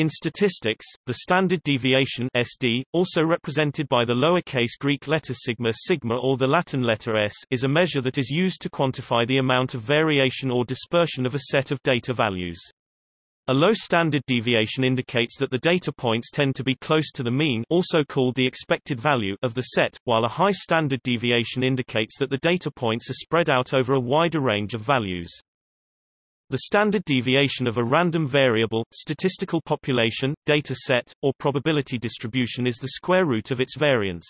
In statistics, the standard deviation SD, also represented by the lowercase Greek letter sigma sigma or the Latin letter s, is a measure that is used to quantify the amount of variation or dispersion of a set of data values. A low standard deviation indicates that the data points tend to be close to the mean also called the expected value of the set, while a high standard deviation indicates that the data points are spread out over a wider range of values. The standard deviation of a random variable, statistical population, data set, or probability distribution is the square root of its variance.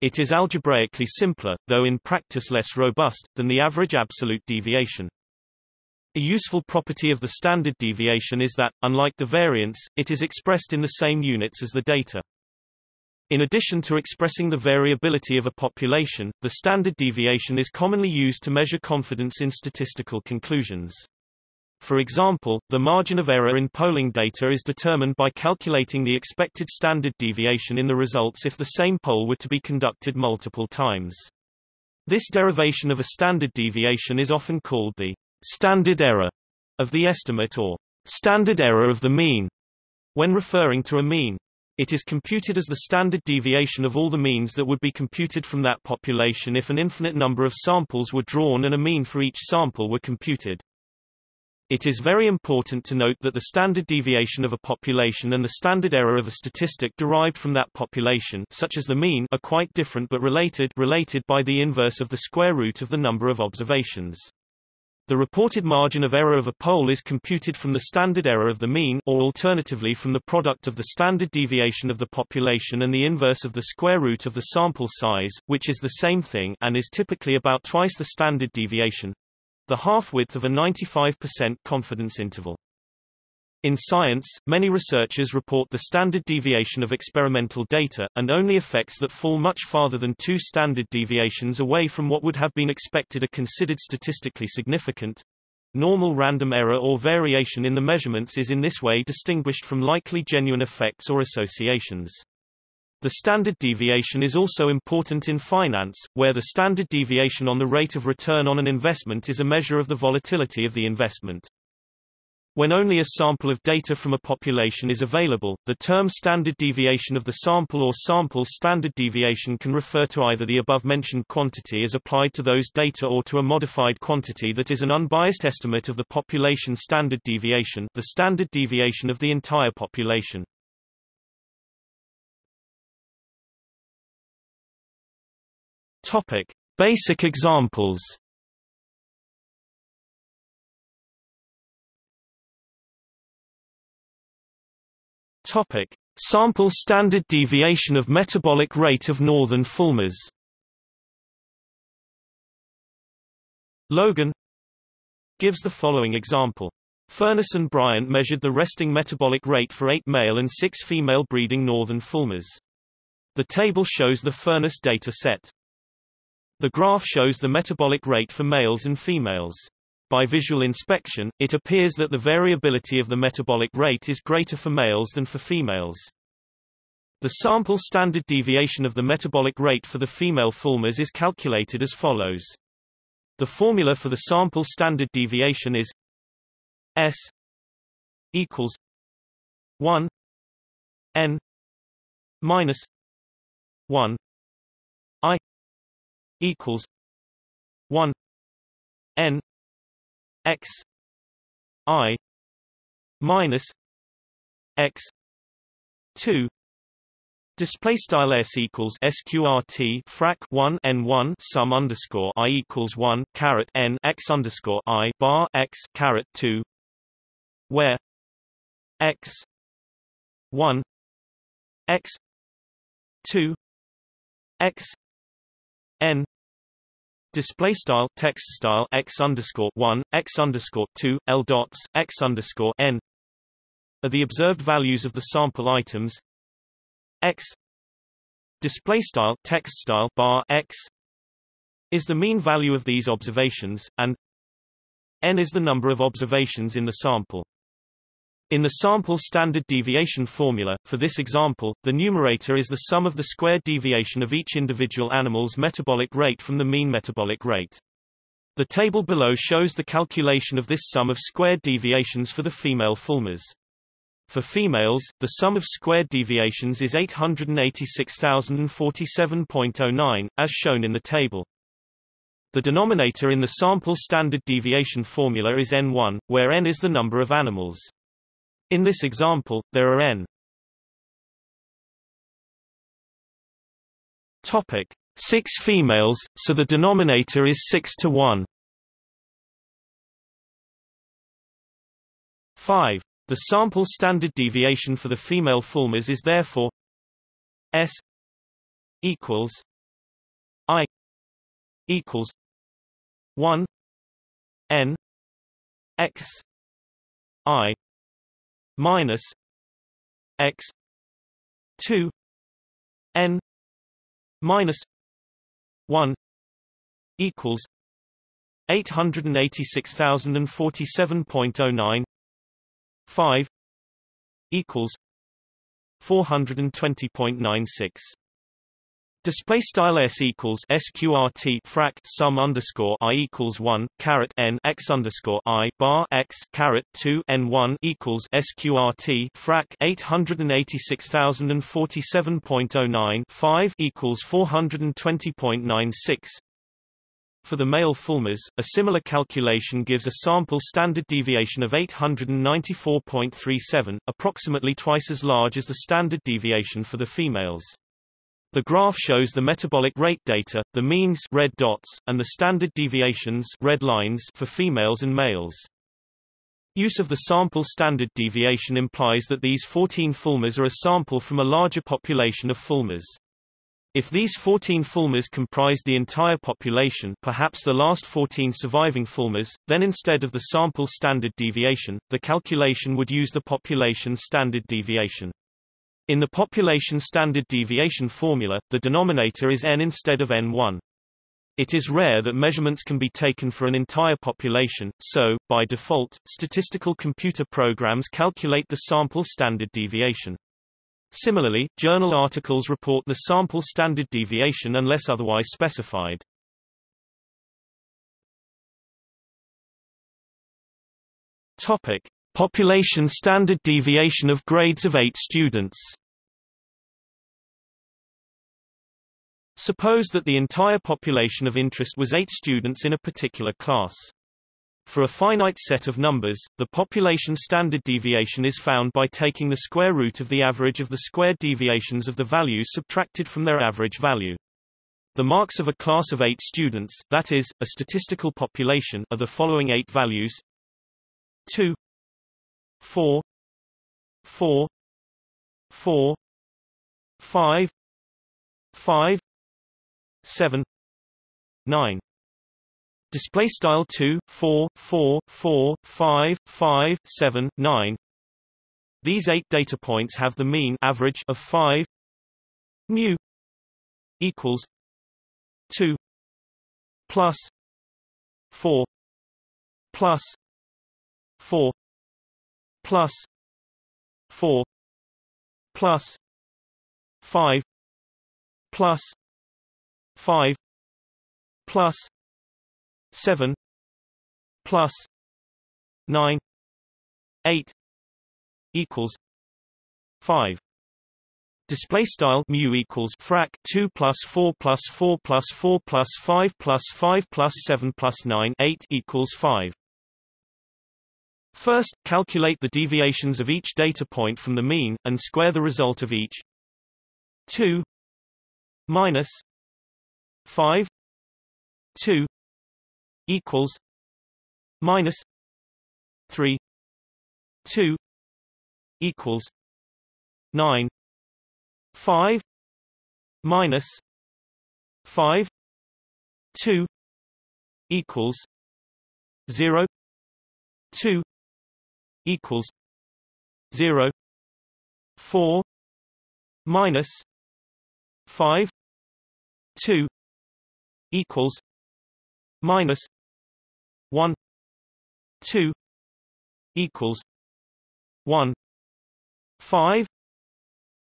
It is algebraically simpler, though in practice less robust, than the average absolute deviation. A useful property of the standard deviation is that, unlike the variance, it is expressed in the same units as the data. In addition to expressing the variability of a population, the standard deviation is commonly used to measure confidence in statistical conclusions. For example, the margin of error in polling data is determined by calculating the expected standard deviation in the results if the same poll were to be conducted multiple times. This derivation of a standard deviation is often called the standard error of the estimate or standard error of the mean when referring to a mean. It is computed as the standard deviation of all the means that would be computed from that population if an infinite number of samples were drawn and a mean for each sample were computed. It is very important to note that the standard deviation of a population and the standard error of a statistic derived from that population such as the mean are quite different but related related by the inverse of the square root of the number of observations. The reported margin of error of a poll is computed from the standard error of the mean or alternatively from the product of the standard deviation of the population and the inverse of the square root of the sample size, which is the same thing and is typically about twice the standard deviation the half-width of a 95% confidence interval. In science, many researchers report the standard deviation of experimental data, and only effects that fall much farther than two standard deviations away from what would have been expected are considered statistically significant. Normal random error or variation in the measurements is in this way distinguished from likely genuine effects or associations. The standard deviation is also important in finance, where the standard deviation on the rate of return on an investment is a measure of the volatility of the investment. When only a sample of data from a population is available, the term standard deviation of the sample or sample standard deviation can refer to either the above-mentioned quantity as applied to those data or to a modified quantity that is an unbiased estimate of the population standard deviation the standard deviation of the entire population. Topic: Basic examples. Topic: Sample standard deviation of metabolic rate of northern fulmars. Logan gives the following example. Furness and Bryant measured the resting metabolic rate for eight male and six female breeding northern fulmars. The table shows the Furness data set. The graph shows the metabolic rate for males and females. By visual inspection, it appears that the variability of the metabolic rate is greater for males than for females. The sample standard deviation of the metabolic rate for the female fulmars is calculated as follows. The formula for the sample standard deviation is S equals 1 n minus 1 i equals one N X I minus X two Display style s equals sqrt frac 1 n 1 sum underscore i equals 1 caret n x underscore i bar x caret 2, where x 1 x 2 x n display style text style x underscore one x underscore two l dots x underscore n are the observed values of the sample items. X display style text style bar x is the mean value of these observations and n is the number of observations in the sample in the sample standard deviation formula, for this example, the numerator is the sum of the squared deviation of each individual animal's metabolic rate from the mean metabolic rate. The table below shows the calculation of this sum of squared deviations for the female fulmars. For females, the sum of squared deviations is 886,047.09, as shown in the table. The denominator in the sample standard deviation formula is n1, where n is the number of animals. In this example, there are n Topic: 6 females, so the denominator is 6 to 1. 5. The sample standard deviation for the female fulmars is therefore S equals I equals 1 n x i minus x 2 n minus 1 equals 886,047.09 5 equals 420.96 Display style s equals sqrt frac sum underscore i equals one caret n x underscore i bar x caret two n one equals sqrt frac eight hundred and eighty six thousand and forty seven point oh nine five equals four hundred and twenty point nine six. For the male fulmars, a similar calculation gives a sample standard deviation of 894.37, approximately twice as large as the standard deviation for the females. The graph shows the metabolic rate data, the means red dots, and the standard deviations red lines for females and males. Use of the sample standard deviation implies that these 14 fulmars are a sample from a larger population of fulmars. If these 14 fulmars comprised the entire population perhaps the last 14 surviving fulmars, then instead of the sample standard deviation, the calculation would use the population standard deviation. In the population standard deviation formula, the denominator is n instead of n1. It is rare that measurements can be taken for an entire population, so, by default, statistical computer programs calculate the sample standard deviation. Similarly, journal articles report the sample standard deviation unless otherwise specified. Topic: Population standard deviation of grades of 8 students Suppose that the entire population of interest was 8 students in a particular class. For a finite set of numbers, the population standard deviation is found by taking the square root of the average of the squared deviations of the values subtracted from their average value. The marks of a class of 8 students, that is, a statistical population, are the following 8 values 2 four, four, four, five, five, seven, nine. Display style two, four, four, four, five, five, seven, nine. These eight data points have the mean average of 5 mu equals 2 plus 4 plus 4 plus 4 plus 5 plus 5 plus 7 plus 9 8 equals 5 Display style mu equals frac 2 plus 4 plus 4 plus 4 plus 5 plus 5 plus 7 plus 9 8 equals 5 First, calculate the deviations of each data point from the mean, and square the result of each. 2 minus 5 2 equals minus 3 2 equals 9 5 minus 5 2 equals 0 2 equals zero four minus five two equals minus one two equals one five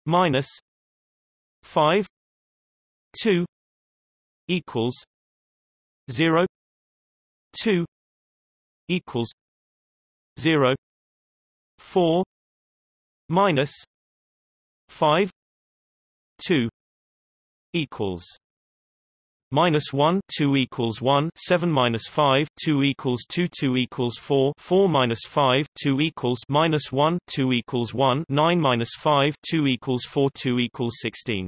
minus five two equals zero two equals zero four minus 5 2 equals minus 1 2 equals 1 7 minus 5 2 equals 2 2 equals 4 4 minus 5 2 equals minus 1 2 equals 1 9 minus 5 2 equals 4 2 equals 16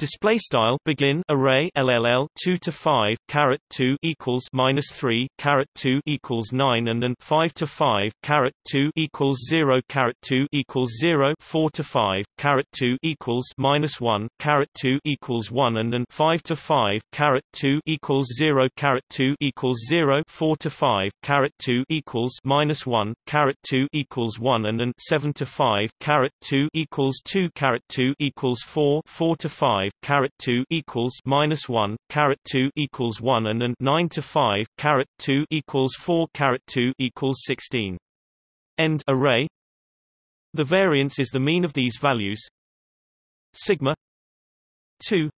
Display style begin array LLL 2 to 5 caret 2 equals minus 3 caret 2 equals 9 and then 5 to 5 caret 2 equals 0 caret 2 equals 0 4 to 5 caret 2 equals minus 1 caret 2 equals 1 and then 5 to 5 caret 2 equals 0 caret 2 equals 0 4 to 5 caret 2 equals minus 1 caret 2 equals 1 and then 7 to 5 caret 2 equals 2 caret 2 equals 4 4 to 5 5 caret 2 equals minus 1 caret 2 equals 1 and then 9 to 5 caret 2 equals 4 caret 2 equals 16 end array. The variance is the mean of these values. Sigma 2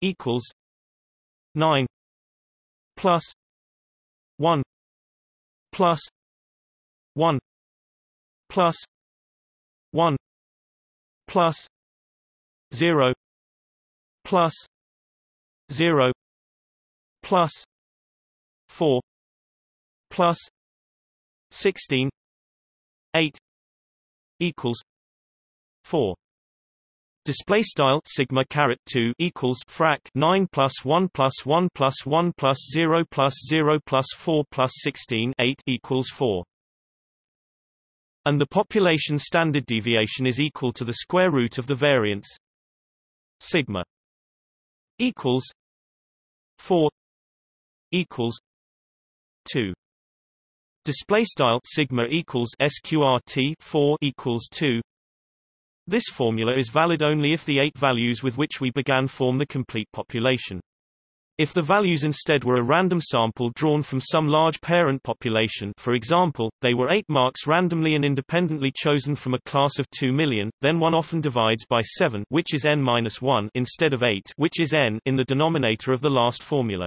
equals 9 plus 1 plus 1 plus 1 plus 0 plus 0 plus 4 plus 16 8 equals 4 Display style sigma caret 2 equals frac 9 plus 1 plus 1 plus 1 plus 0 plus 0 plus 4 plus 16 8 equals 4 and the population standard deviation is equal to the square root of the variance. Sigma equals 4 equals 2 display style sigma equals sqrt 4 equals 2 this formula is valid only if the eight values with which we began form the complete population if the values instead were a random sample drawn from some large parent population for example, they were 8 marks randomly and independently chosen from a class of 2 million, then one often divides by 7 which is n-1 instead of 8 which is n in the denominator of the last formula.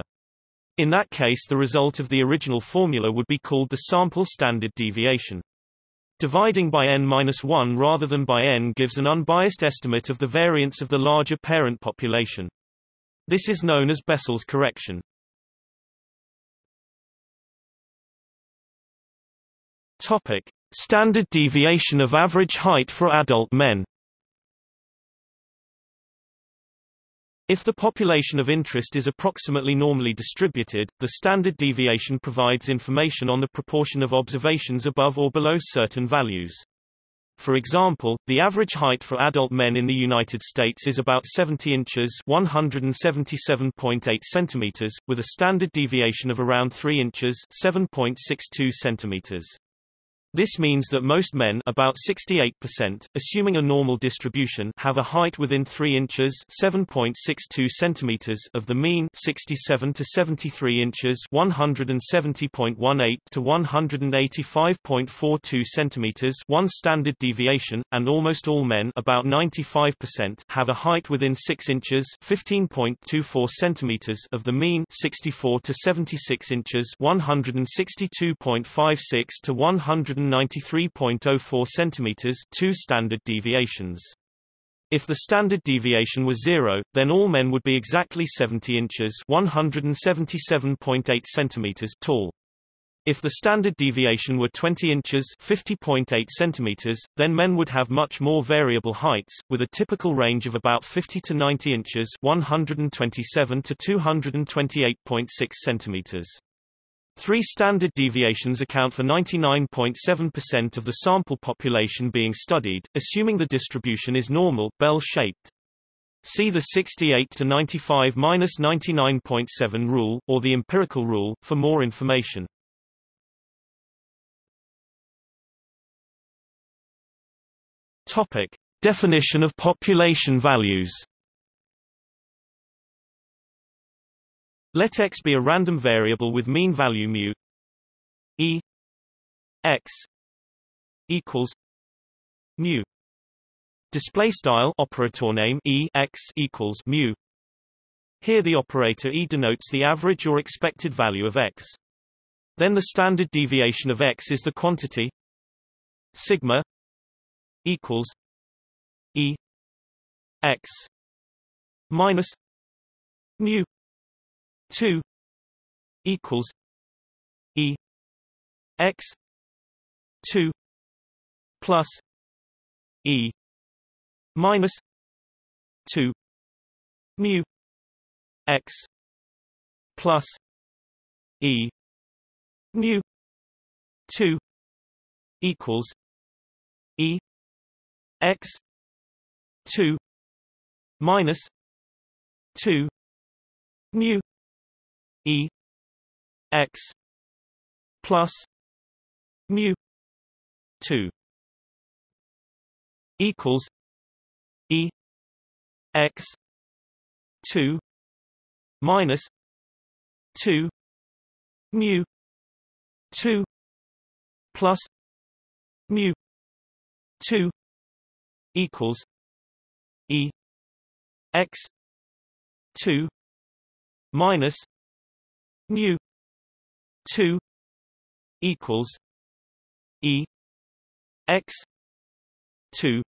In that case the result of the original formula would be called the sample standard deviation. Dividing by n-1 rather than by n gives an unbiased estimate of the variance of the larger parent population. This is known as Bessel's correction. Topic: Standard deviation of average height for adult men. If the population of interest is approximately normally distributed, the standard deviation provides information on the proportion of observations above or below certain values. For example, the average height for adult men in the United States is about 70 inches 177.8 centimeters, with a standard deviation of around 3 inches 7.62 centimeters. This means that most men about 68%, assuming a normal distribution have a height within 3 inches 7.62 centimeters of the mean 67 to 73 inches 170.18 to 185.42 centimeters one standard deviation, and almost all men about 95% have a height within 6 inches 15.24 centimeters of the mean 64 to 76 inches 162.56 to 100 193.04 cm 2 standard deviations. If the standard deviation was zero, then all men would be exactly 70 inches 177.8 centimeters tall. If the standard deviation were 20 inches 50.8 centimeters, then men would have much more variable heights, with a typical range of about 50 to 90 inches 127 to 228.6 centimeters. Three standard deviations account for 99.7% of the sample population being studied, assuming the distribution is normal, bell-shaped. See the 68 to 95 minus 99.7 rule, or the empirical rule, for more information. Topic. Definition of population values Let x be a random variable with mean value mu e x equals mu. Display style operator name e x equals mu. Here the operator e denotes the average or expected value of x. Then the standard deviation of x is the quantity sigma equals E X minus mu two equals E X two plus E minus two mu X plus E mu two equals E X two minus two mu E X plus mu two equals E X two minus two mu two plus mu two equals E X two minus mu two equals E X two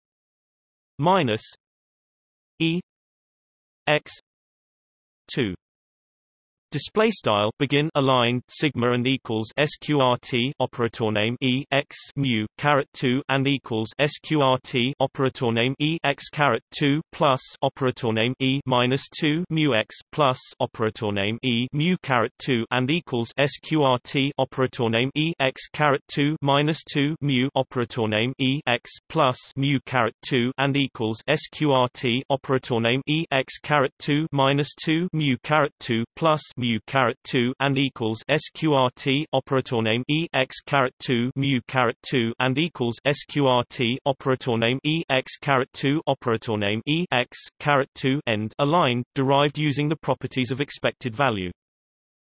minus E X two Display style begin aligned sigma and equals sqrt operator name e x mu caret 2 and equals sqrt operator name e x caret 2 plus operator name e minus 2 mu x plus operator name e mu caret 2 and equals sqrt operator name e x caret 2 minus 2 mu operator name e x plus mu caret 2 and equals sqrt operator name e x caret 2 minus 2 mu caret 2 plus mu caret 2 and equals sqrt operator name e x caret 2 mu caret 2 and equals sqrt operator name e x caret 2 operator name e x caret 2 end aligned derived using the properties of expected value.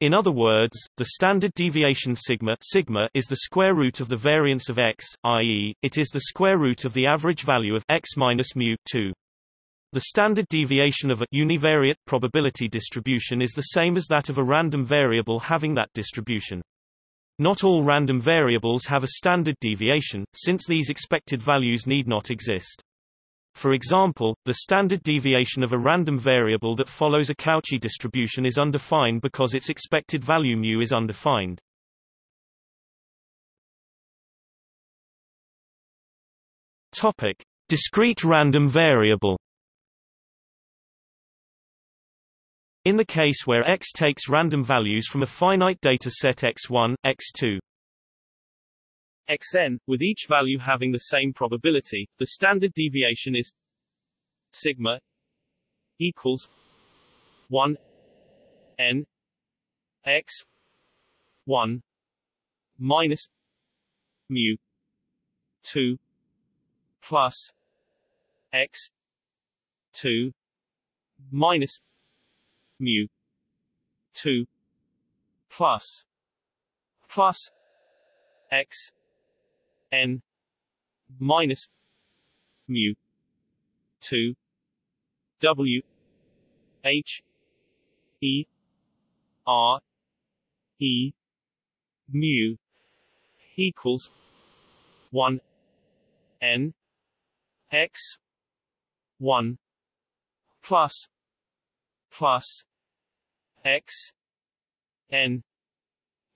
In other words, the standard deviation sigma sigma is the square root of the variance of x, i.e., it is the square root of the average value of x minus mu 2. The standard deviation of a univariate probability distribution is the same as that of a random variable having that distribution. Not all random variables have a standard deviation, since these expected values need not exist. For example, the standard deviation of a random variable that follows a Cauchy distribution is undefined because its expected value mu is undefined. Topic: Discrete random variable In the case where x takes random values from a finite data set x1, x2, xn, with each value having the same probability, the standard deviation is sigma equals 1 n x 1 minus mu 2 plus x 2 minus mu 2 plus plus x n minus mu 2 w h e r e mu equals 1 n x 1 plus plus x n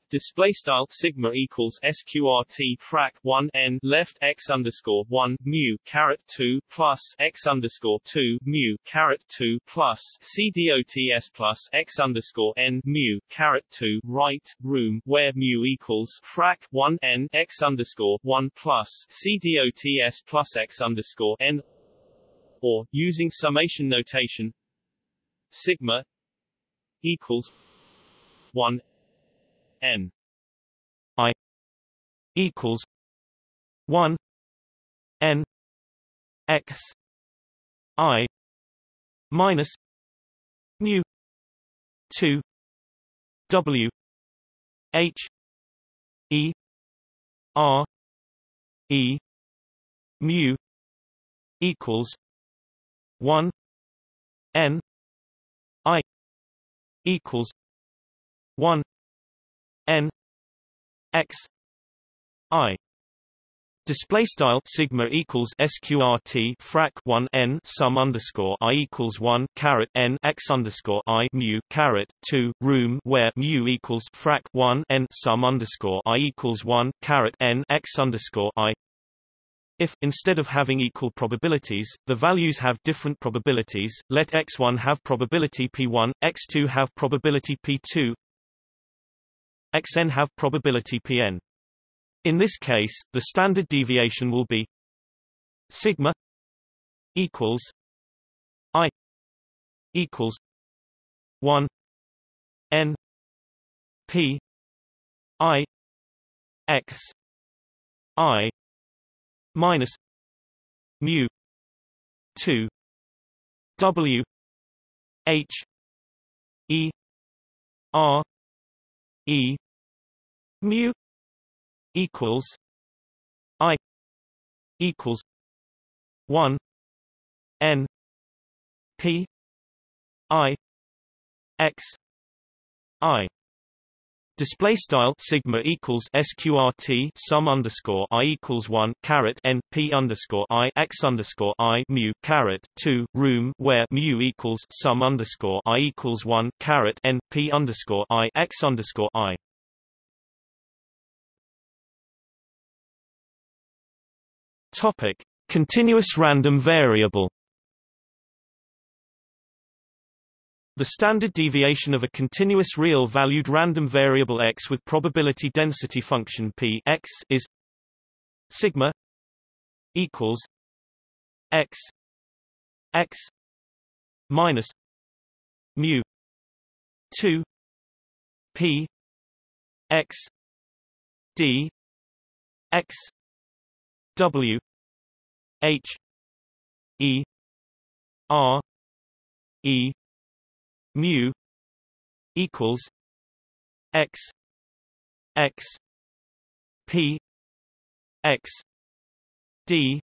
display style sigma equals sqrt frac 1 n left x underscore 1 mu caret 2 plus x underscore 2 mu caret 2 plus c dots plus x underscore n mu caret 2 right room where mu equals frac 1 n x underscore 1 plus c dots plus x underscore n or using summation notation sigma equals 1 n i equals 1 n x i minus mu 2 w h e r e mu equals 1 n i equals 1 n x i Display style sigma equals sqrt frac 1 n sum underscore i equals 1 caret n x underscore i mu caret 2 room where mu equals frac 1 n sum underscore i equals 1 caret n x underscore i. If, instead of having equal probabilities, the values have different probabilities, let x1 have probability p1, x2 have probability p2, xn have probability pn. In this case, the standard deviation will be sigma equals i equals 1 n p i x i minus mu 2 w h e r e mu equals I equals one N P I X I Display style sigma equals sqrt sum underscore i equals one caret n p underscore i x underscore i mu caret two room where mu equals sum underscore i equals one caret n p underscore i x underscore i Topic: Continuous random variable. The standard deviation of a continuous real-valued random variable x with probability density function p x is sigma equals x x minus mu 2 p x d x w H E R E mu equals X X P X D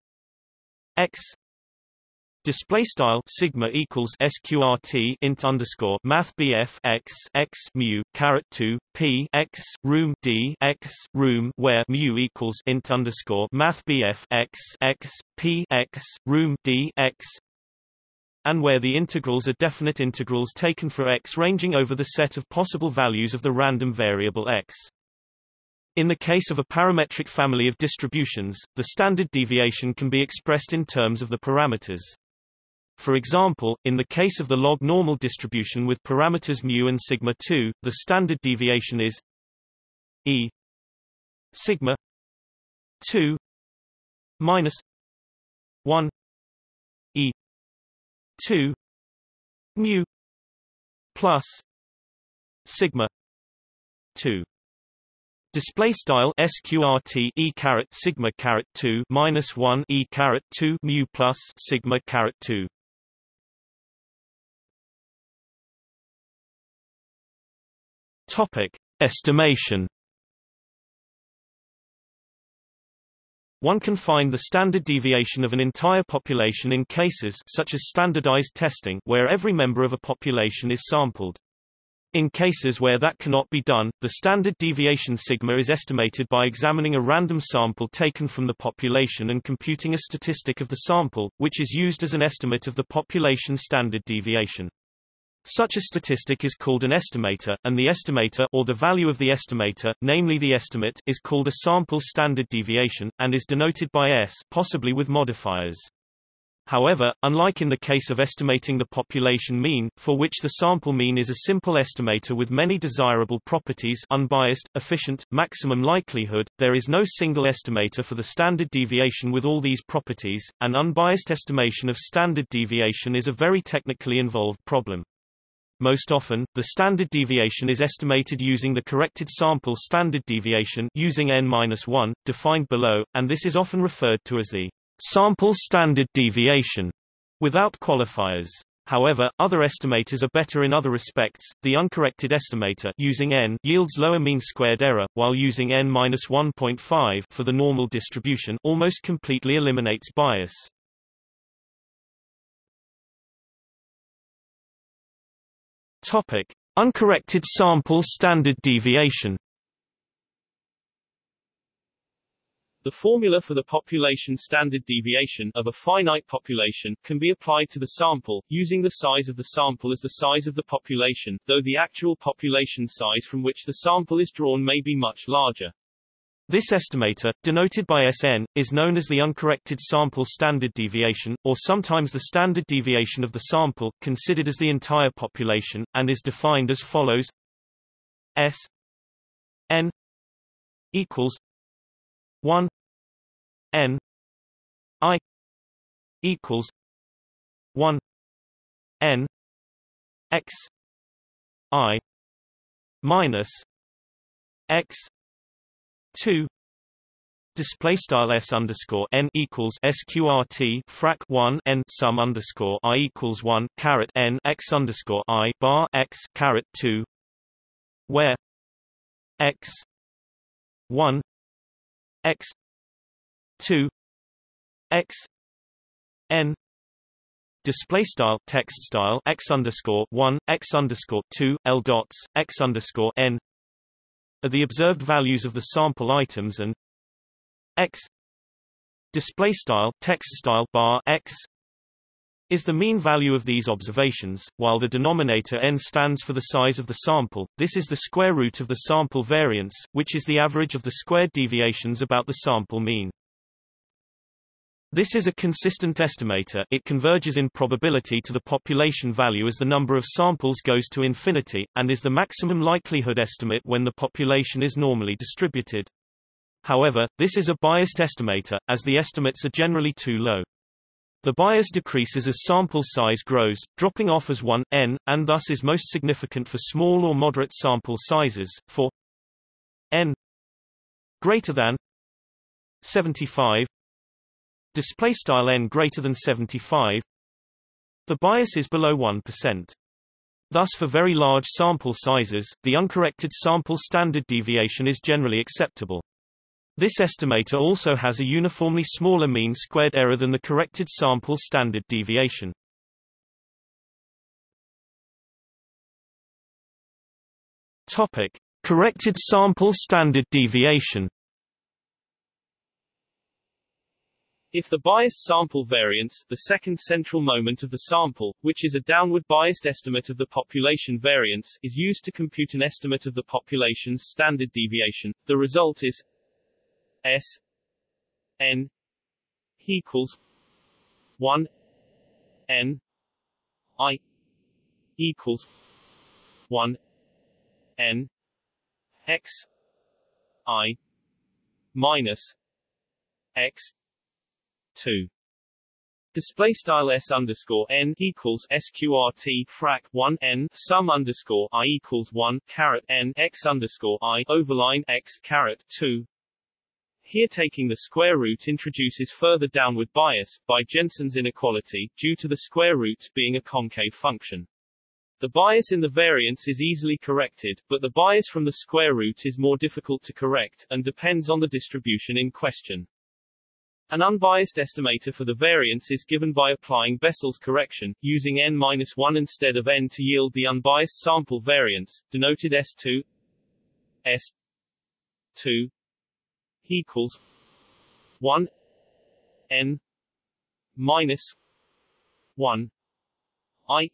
X. Display style sigma equals sqrt int underscore math bf x x mu caret two p x room d x room where mu equals int underscore math bf x x p x room d x and where the integrals are definite integrals taken for x ranging over the set of possible values of the random variable x. In the case of a parametric family of distributions, the standard deviation can be expressed in terms of the parameters. For example, in the case of the log normal distribution with parameters mu and sigma 2, the standard deviation is e sigma 2 minus 1 e 2 mu plus sigma 2 Display style sqrt e caret sigma caret 2 minus 1 e caret 2 mu plus sigma caret 2 Topic: Estimation. One can find the standard deviation of an entire population in cases such as standardized testing where every member of a population is sampled. In cases where that cannot be done, the standard deviation sigma is estimated by examining a random sample taken from the population and computing a statistic of the sample, which is used as an estimate of the population standard deviation. Such a statistic is called an estimator, and the estimator or the value of the estimator, namely the estimate, is called a sample standard deviation, and is denoted by s possibly with modifiers. However, unlike in the case of estimating the population mean, for which the sample mean is a simple estimator with many desirable properties unbiased, efficient, maximum likelihood, there is no single estimator for the standard deviation with all these properties. An unbiased estimation of standard deviation is a very technically involved problem. Most often, the standard deviation is estimated using the corrected sample standard deviation using n-1, defined below, and this is often referred to as the sample standard deviation, without qualifiers. However, other estimators are better in other respects. The uncorrected estimator using n yields lower mean squared error, while using n-1.5 for the normal distribution almost completely eliminates bias. Topic: Uncorrected sample standard deviation. The formula for the population standard deviation of a finite population can be applied to the sample, using the size of the sample as the size of the population, though the actual population size from which the sample is drawn may be much larger. This estimator, denoted by Sn, is known as the uncorrected sample standard deviation, or sometimes the standard deviation of the sample, considered as the entire population, and is defined as follows. S n equals 1 n i equals 1 n x i minus x 2 Display style s underscore n equals sqrt frac 1 n sum underscore i equals 1 caret n x underscore i bar x caret 2, where x 1 x 2 x n. Display style text style x underscore 1 x underscore 2 l dots x underscore n are the observed values of the sample items and x display style text style bar x is the mean value of these observations, while the denominator n stands for the size of the sample. This is the square root of the sample variance, which is the average of the squared deviations about the sample mean. This is a consistent estimator it converges in probability to the population value as the number of samples goes to infinity, and is the maximum likelihood estimate when the population is normally distributed. However, this is a biased estimator, as the estimates are generally too low. The bias decreases as sample size grows, dropping off as 1 n, and thus is most significant for small or moderate sample sizes. For n greater than 75 display style n greater than 75 the bias is below 1%. Thus for very large sample sizes, the uncorrected sample standard deviation is generally acceptable. This estimator also has a uniformly smaller mean squared error than the corrected sample standard deviation. Topic: Corrected sample standard deviation. If the biased sample variance, the second central moment of the sample, which is a downward biased estimate of the population variance, is used to compute an estimate of the population's standard deviation, the result is S N equals one N I equals one N X I minus X two Display style s underscore n equals sqrt frac 1 n sum underscore i equals 1 caret n x underscore i overline x caret 2 here taking the square root introduces further downward bias, by Jensen's inequality, due to the square root being a concave function. The bias in the variance is easily corrected, but the bias from the square root is more difficult to correct, and depends on the distribution in question. An unbiased estimator for the variance is given by applying Bessel's correction, using n-1 instead of n to yield the unbiased sample variance, denoted S2 S2 equals one N minus one I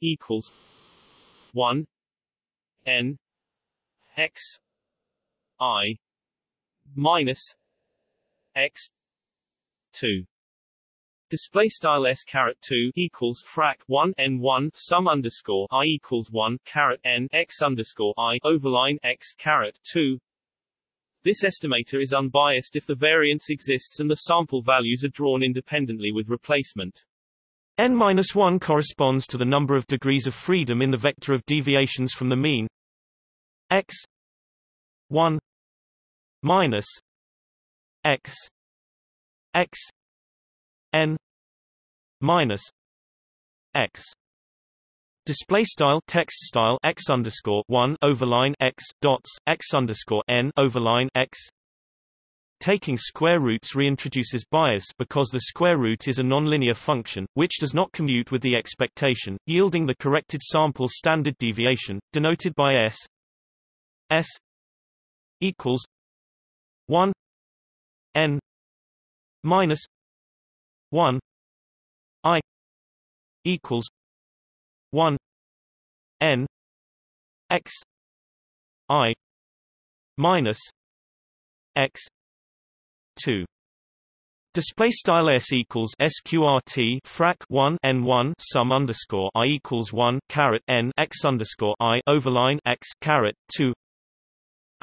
equals one N X I minus X two. Display style s caret two equals frac one n one sum underscore i equals one caret n x underscore i overline x caret two. This estimator is unbiased if the variance exists and the sample values are drawn independently with replacement. n-1 corresponds to the number of degrees of freedom in the vector of deviations from the mean. X 1 minus x x n minus x Display style text style x underscore one overline x dots x underscore n overline x. Taking square roots reintroduces bias because the square root is a nonlinear function, which does not commute with the expectation, yielding the corrected sample standard deviation, denoted by s s equals one n minus 1 i equals 1 n x i minus x 2 Display style s equals sqrt frac 1 n 1 sum underscore i equals 1 caret n x underscore i overline x caret 2.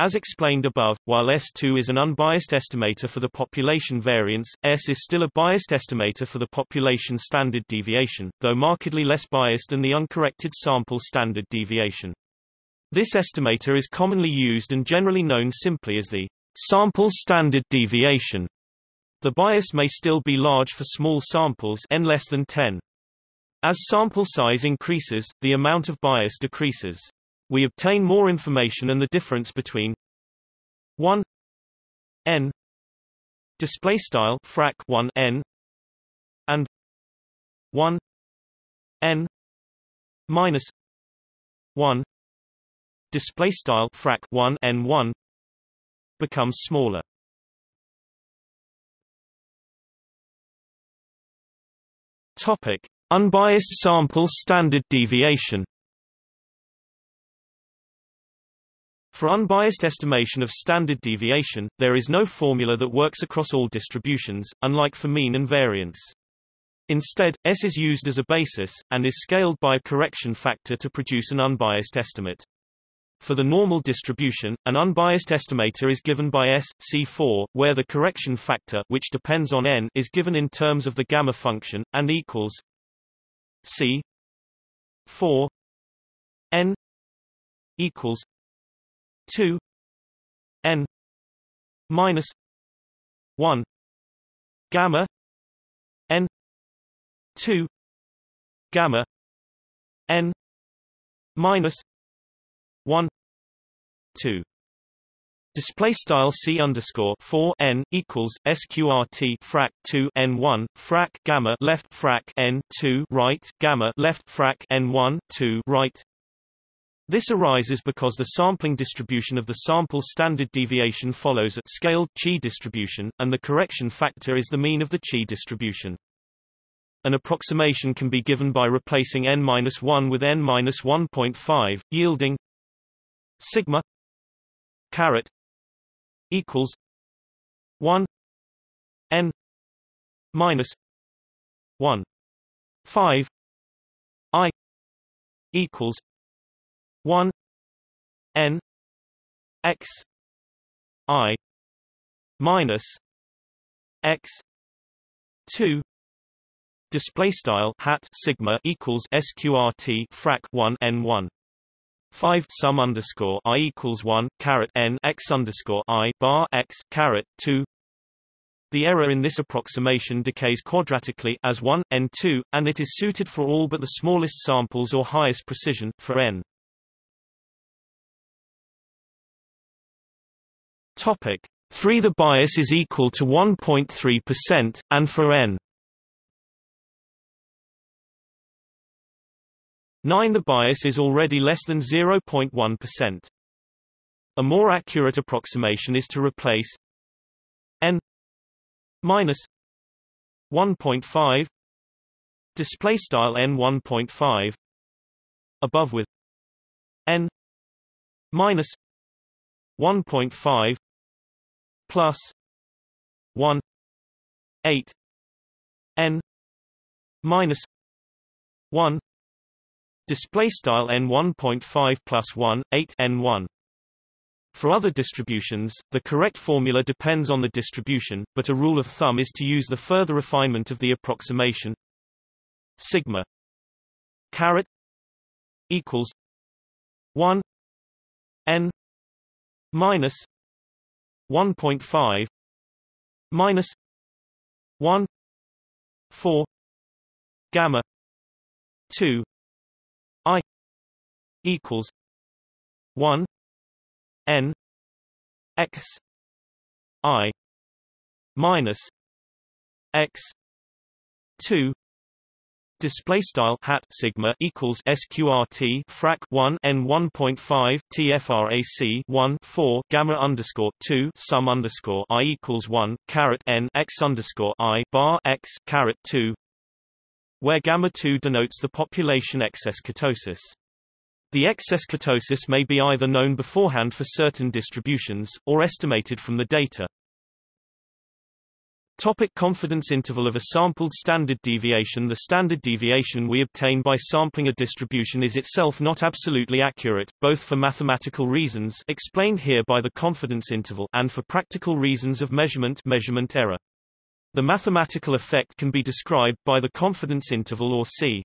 As explained above, while S2 is an unbiased estimator for the population variance, S is still a biased estimator for the population standard deviation, though markedly less biased than the uncorrected sample standard deviation. This estimator is commonly used and generally known simply as the sample standard deviation. The bias may still be large for small samples n less than 10. As sample size increases, the amount of bias decreases. We obtain more information and the difference between 1 n display style frac 1 n and 1 n minus 1 display style frac 1 n 1 becomes smaller Topic: Unbiased sample standard deviation. For unbiased estimation of standard deviation, there is no formula that works across all distributions, unlike for mean and variance. Instead, S is used as a basis, and is scaled by a correction factor to produce an unbiased estimate. For the normal distribution, an unbiased estimator is given by S, C4, where the correction factor which depends on n is given in terms of the gamma function, and equals C 4 n equals 2 n minus 1 gamma n 2 gamma n minus 1 2 Display style c underscore 4 n equals sqrt frac 2 n 1 frac gamma left frac n 2 right gamma left frac n 1 2 right. This arises because the sampling distribution of the sample standard deviation follows a scaled chi distribution, and the correction factor is the mean of the chi distribution. An approximation can be given by replacing n-1 with n-1.5, yielding sigma caret equals 1 n minus 1 5 i equals 1 n x i minus x 2 display style hat sigma equals sqrt frac 1 n1 5 sum underscore i equals 1 caret n x underscore i bar x caret 2 the error in this approximation decays quadratically as 1 n2 and it is suited for all but the smallest samples or highest precision for n topic 3 the bias is equal to 1.3% and for n 9 The bias is already less than 0.1%. A more accurate approximation is to replace n minus 1.5 display style n 1.5 above with n minus 1.5 plus 1 8 n minus 1 Display style n 1.5 plus 1 8 n 1. For other distributions, the correct formula depends on the distribution, but a rule of thumb is to use the further refinement of the approximation sigma caret equals 1 n minus 1.5 minus 1 4 gamma 2 I equals one N X I minus X two display style hat sigma equals sqrt frac 1 n 1.5 tfrac 1 4 gamma underscore 2 sum underscore i equals 1 caret n x underscore i bar x caret 2 where gamma 2 denotes the population excess kurtosis. The excess kurtosis may be either known beforehand for certain distributions, or estimated from the data. Topic confidence interval of a sampled standard deviation The standard deviation we obtain by sampling a distribution is itself not absolutely accurate, both for mathematical reasons explained here by the confidence interval and for practical reasons of measurement measurement error. The mathematical effect can be described by the confidence interval or C.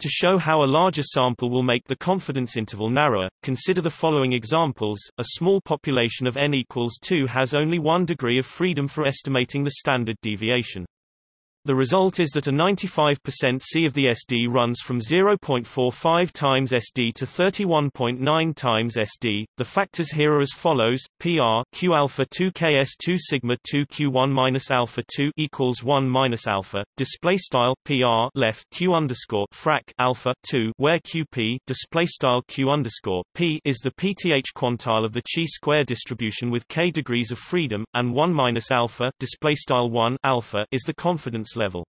To show how a larger sample will make the confidence interval narrower, consider the following examples. A small population of n equals 2 has only one degree of freedom for estimating the standard deviation. The result is that a 95% C of the SD runs from 0.45 times SD to 31.9 times SD. The factors here are as follows: PR Q alpha 2 KS 2 sigma 2 Q1 minus alpha 2 equals 1 minus alpha. Display style PR left Q underscore frac alpha 2 where QP display style Q underscore P is the PTH quantile of the chi square distribution with k degrees of freedom, and 1 minus alpha display style 1 alpha is the confidence level.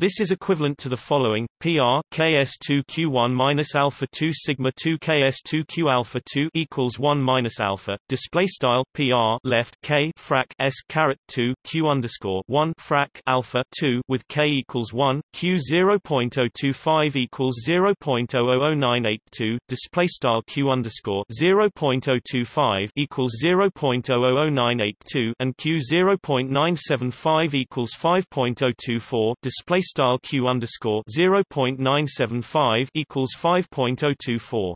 This is equivalent to the following: PR KS2 Q1 minus alpha 2 sigma 2 KS2 Q alpha 2 equals 1 minus alpha. Display style PR left K frac S caret 2 Q underscore 1 frac alpha 2 with K equals 1 Q 0.025 equals 0.000982. Display style Q underscore 0.025 equals 0.000982 and Q 0.975 equals 5.024. Display style q underscore 0.975 equals 5.024.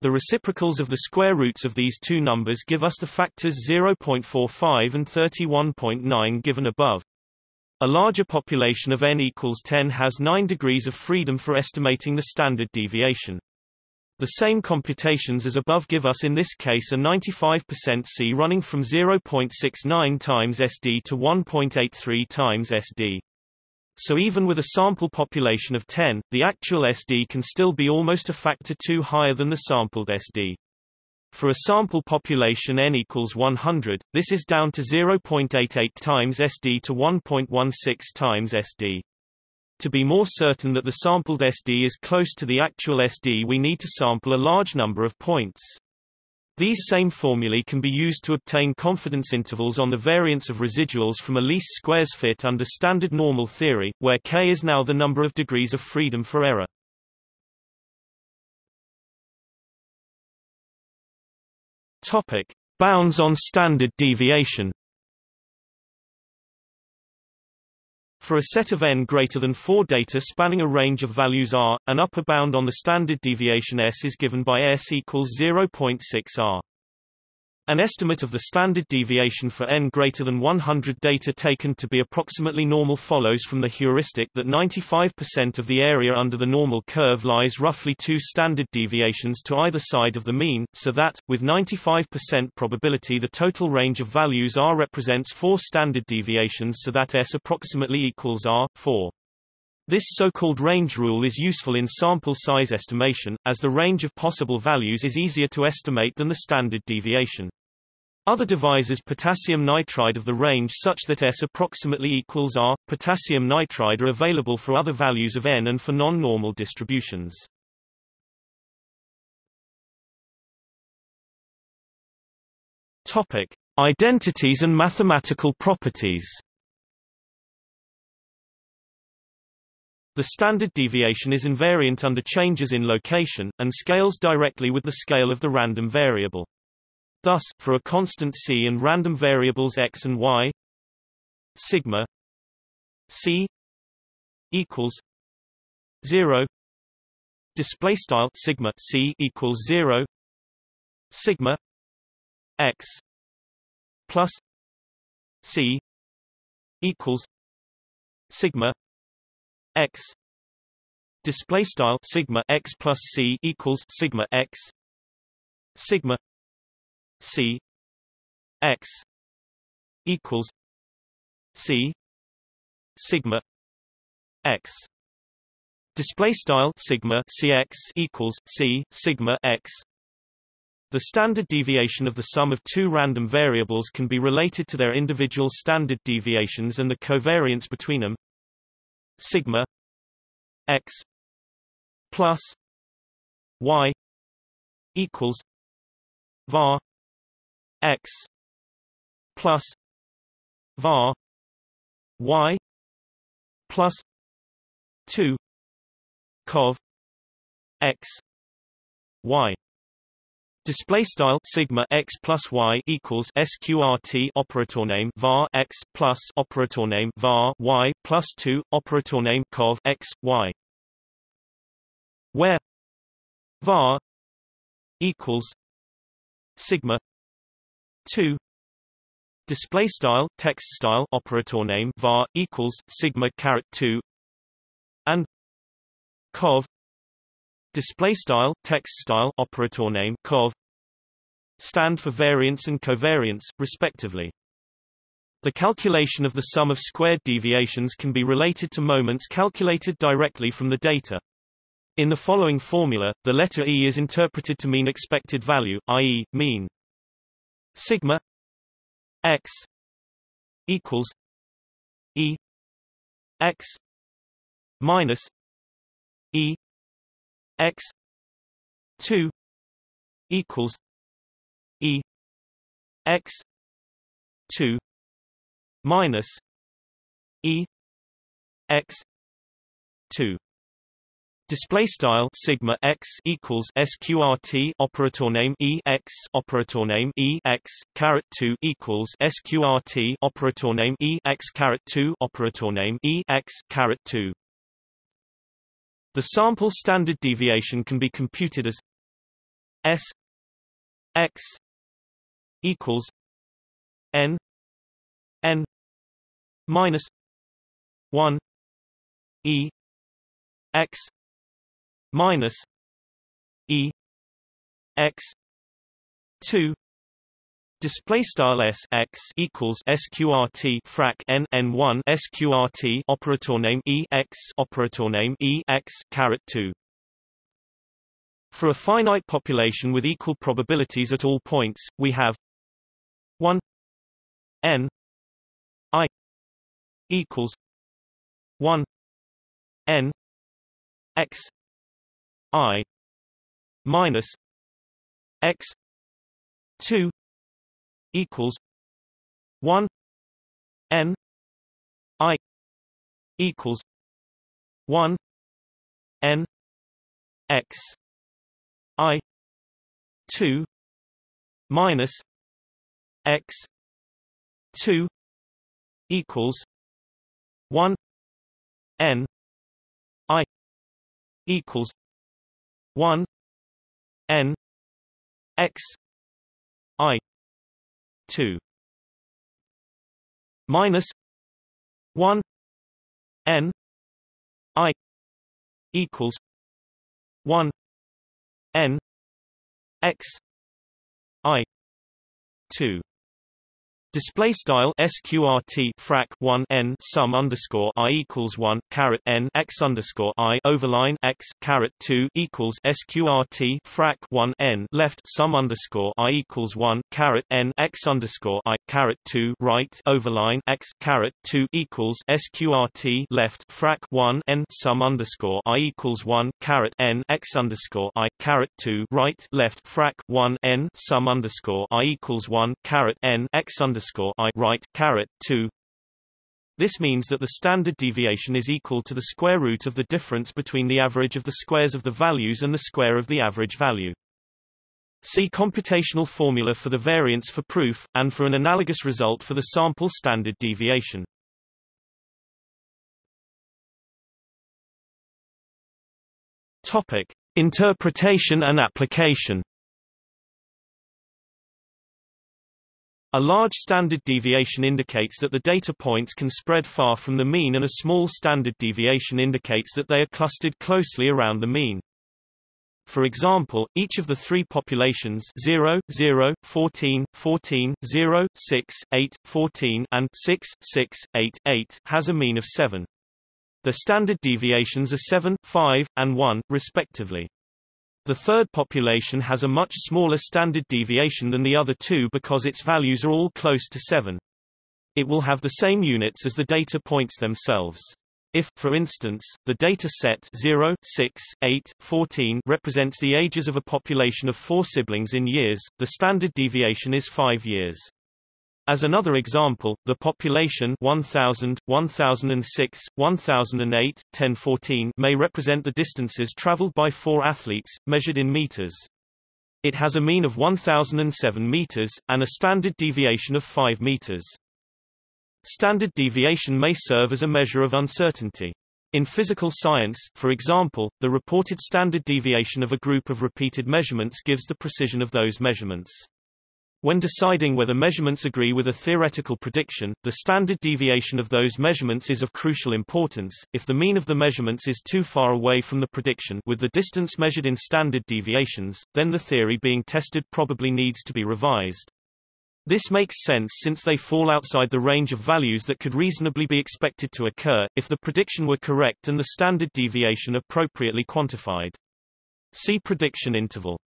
The reciprocals of the square roots of these two numbers give us the factors 0.45 and 31.9 given above. A larger population of n equals 10 has 9 degrees of freedom for estimating the standard deviation. The same computations as above give us in this case a 95% C running from 0.69 times SD to 1.83 times SD. So even with a sample population of 10, the actual SD can still be almost a factor 2 higher than the sampled SD. For a sample population n equals 100, this is down to 0.88 times SD to 1.16 times SD. To be more certain that the sampled SD is close to the actual SD we need to sample a large number of points. These same formulae can be used to obtain confidence intervals on the variance of residuals from a least squares fit under standard normal theory, where k is now the number of degrees of freedom for error. Topic: Bounds on standard deviation. For a set of n greater than 4 data spanning a range of values r, an upper bound on the standard deviation s is given by s equals 0.6 r. An estimate of the standard deviation for n greater than 100 data taken to be approximately normal follows from the heuristic that 95% of the area under the normal curve lies roughly two standard deviations to either side of the mean, so that, with 95% probability the total range of values r represents four standard deviations so that s approximately equals r, 4. This so-called range rule is useful in sample size estimation, as the range of possible values is easier to estimate than the standard deviation. Other devises potassium nitride of the range such that S approximately equals R. Potassium nitride are available for other values of n and for non-normal distributions. Topic: Identities and mathematical properties. The standard deviation is invariant under changes in location, and scales directly with the scale of the random variable. Thus, for a constant c and random variables x and y, sigma c equals 0 display style sigma c equals 0 sigma x plus c equals sigma x display style sigma x plus c equals sigma x sigma C X equals C sigma X Display style sigma cx equals c sigma x. The standard deviation of the sum of two random variables can be related to their individual standard deviations and the covariance between them. Sigma x plus y equals var x plus var y plus 2 cov x y. Display style sigma x plus y equals sqrt operator name var x plus operator name var y plus two operator name cov x y, where var equals sigma two. Display style text style operator name var equals sigma caret two. And cov. Display style text style operator name cov. Stand for variance and covariance respectively. The calculation of the sum of squared deviations can be related to moments calculated directly from the data. In the following formula the letter e is interpreted to mean expected value i.e mean sigma x equals e x minus e x 2 equals e x 2 minus e x 2 Display style sigma x equals sqrt operator name e x operator name e x caret two equals sqrt operator name e x caret two operator name e x caret two. The sample standard deviation can be computed as s x equals n n minus one e x minus e x 2 Display style s x equals sqrt frac n n one sqrt operator name e x operator name e x caret two. For a finite population with equal probabilities at all points, we have one n i equals one n x i minus x 2 equals 1 n i equals 1 n x i 2 minus x 2 equals 1 n i equals 1 n x i 2 minus 1 n i equals 1 n x i 2 Display style sqrt frac 1 n sum underscore i equals 1 caret n x underscore i overline x caret 2 equals sqrt frac 1 n left sum underscore i equals 1 caret n x underscore i caret 2 right overline x caret 2 equals sqrt left frac 1 n sum underscore i equals 1 caret n x underscore i caret 2 right left frac 1 n sum underscore i equals 1 caret n x underscore underscore i right caret two. This means that the standard deviation is equal to the square root of the difference between the average of the squares of the values and the square of the average value. See computational formula for the variance for proof, and for an analogous result for the sample standard deviation. Topic. Interpretation and application A large standard deviation indicates that the data points can spread far from the mean and a small standard deviation indicates that they are clustered closely around the mean. For example, each of the three populations 0, 0, 14, 14, 0, 6, 8, 14 and 6, 6, 8, 8 has a mean of 7. The standard deviations are 7, 5, and 1, respectively. The third population has a much smaller standard deviation than the other two because its values are all close to 7. It will have the same units as the data points themselves. If, for instance, the data set 0, 6, 8, 14 represents the ages of a population of four siblings in years, the standard deviation is 5 years. As another example, the population 1000, 1006, 1008, 1014 may represent the distances traveled by four athletes, measured in meters. It has a mean of 1007 meters, and a standard deviation of 5 meters. Standard deviation may serve as a measure of uncertainty. In physical science, for example, the reported standard deviation of a group of repeated measurements gives the precision of those measurements. When deciding whether measurements agree with a theoretical prediction, the standard deviation of those measurements is of crucial importance. If the mean of the measurements is too far away from the prediction with the distance measured in standard deviations, then the theory being tested probably needs to be revised. This makes sense since they fall outside the range of values that could reasonably be expected to occur, if the prediction were correct and the standard deviation appropriately quantified. See prediction interval.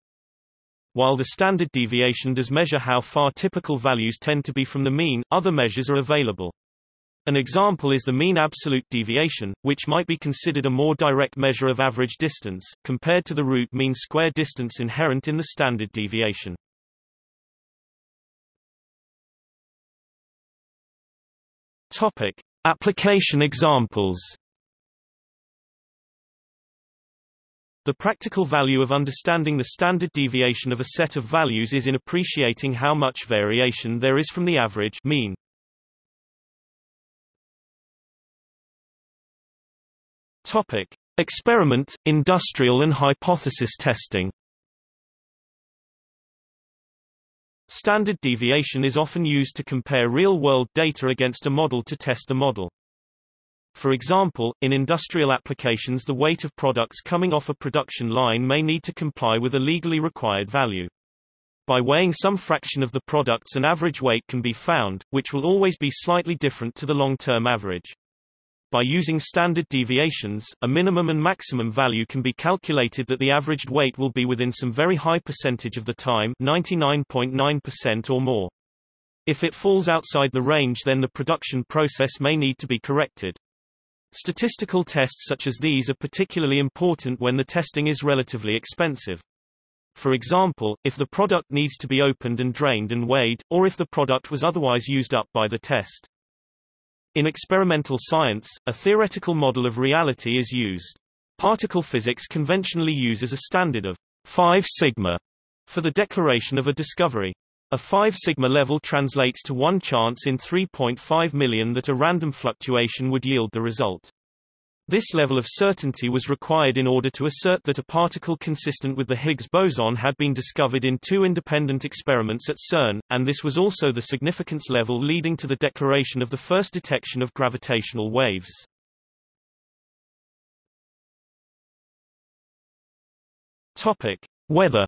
While the standard deviation does measure how far typical values tend to be from the mean, other measures are available. An example is the mean absolute deviation, which might be considered a more direct measure of average distance, compared to the root mean square distance inherent in the standard deviation. Topic: Application examples. The practical value of understanding the standard deviation of a set of values is in appreciating how much variation there is from the average mean. Topic: Experiment, industrial and hypothesis testing. Standard deviation is often used to compare real-world data against a model to test the model. For example, in industrial applications the weight of products coming off a production line may need to comply with a legally required value. By weighing some fraction of the products an average weight can be found, which will always be slightly different to the long-term average. By using standard deviations, a minimum and maximum value can be calculated that the averaged weight will be within some very high percentage of the time 99.9% or more. If it falls outside the range then the production process may need to be corrected. Statistical tests such as these are particularly important when the testing is relatively expensive. For example, if the product needs to be opened and drained and weighed, or if the product was otherwise used up by the test. In experimental science, a theoretical model of reality is used. Particle physics conventionally uses a standard of 5 sigma for the declaration of a discovery. A 5 sigma level translates to one chance in 3.5 million that a random fluctuation would yield the result. This level of certainty was required in order to assert that a particle consistent with the Higgs boson had been discovered in two independent experiments at CERN, and this was also the significance level leading to the declaration of the first detection of gravitational waves. Topic: Weather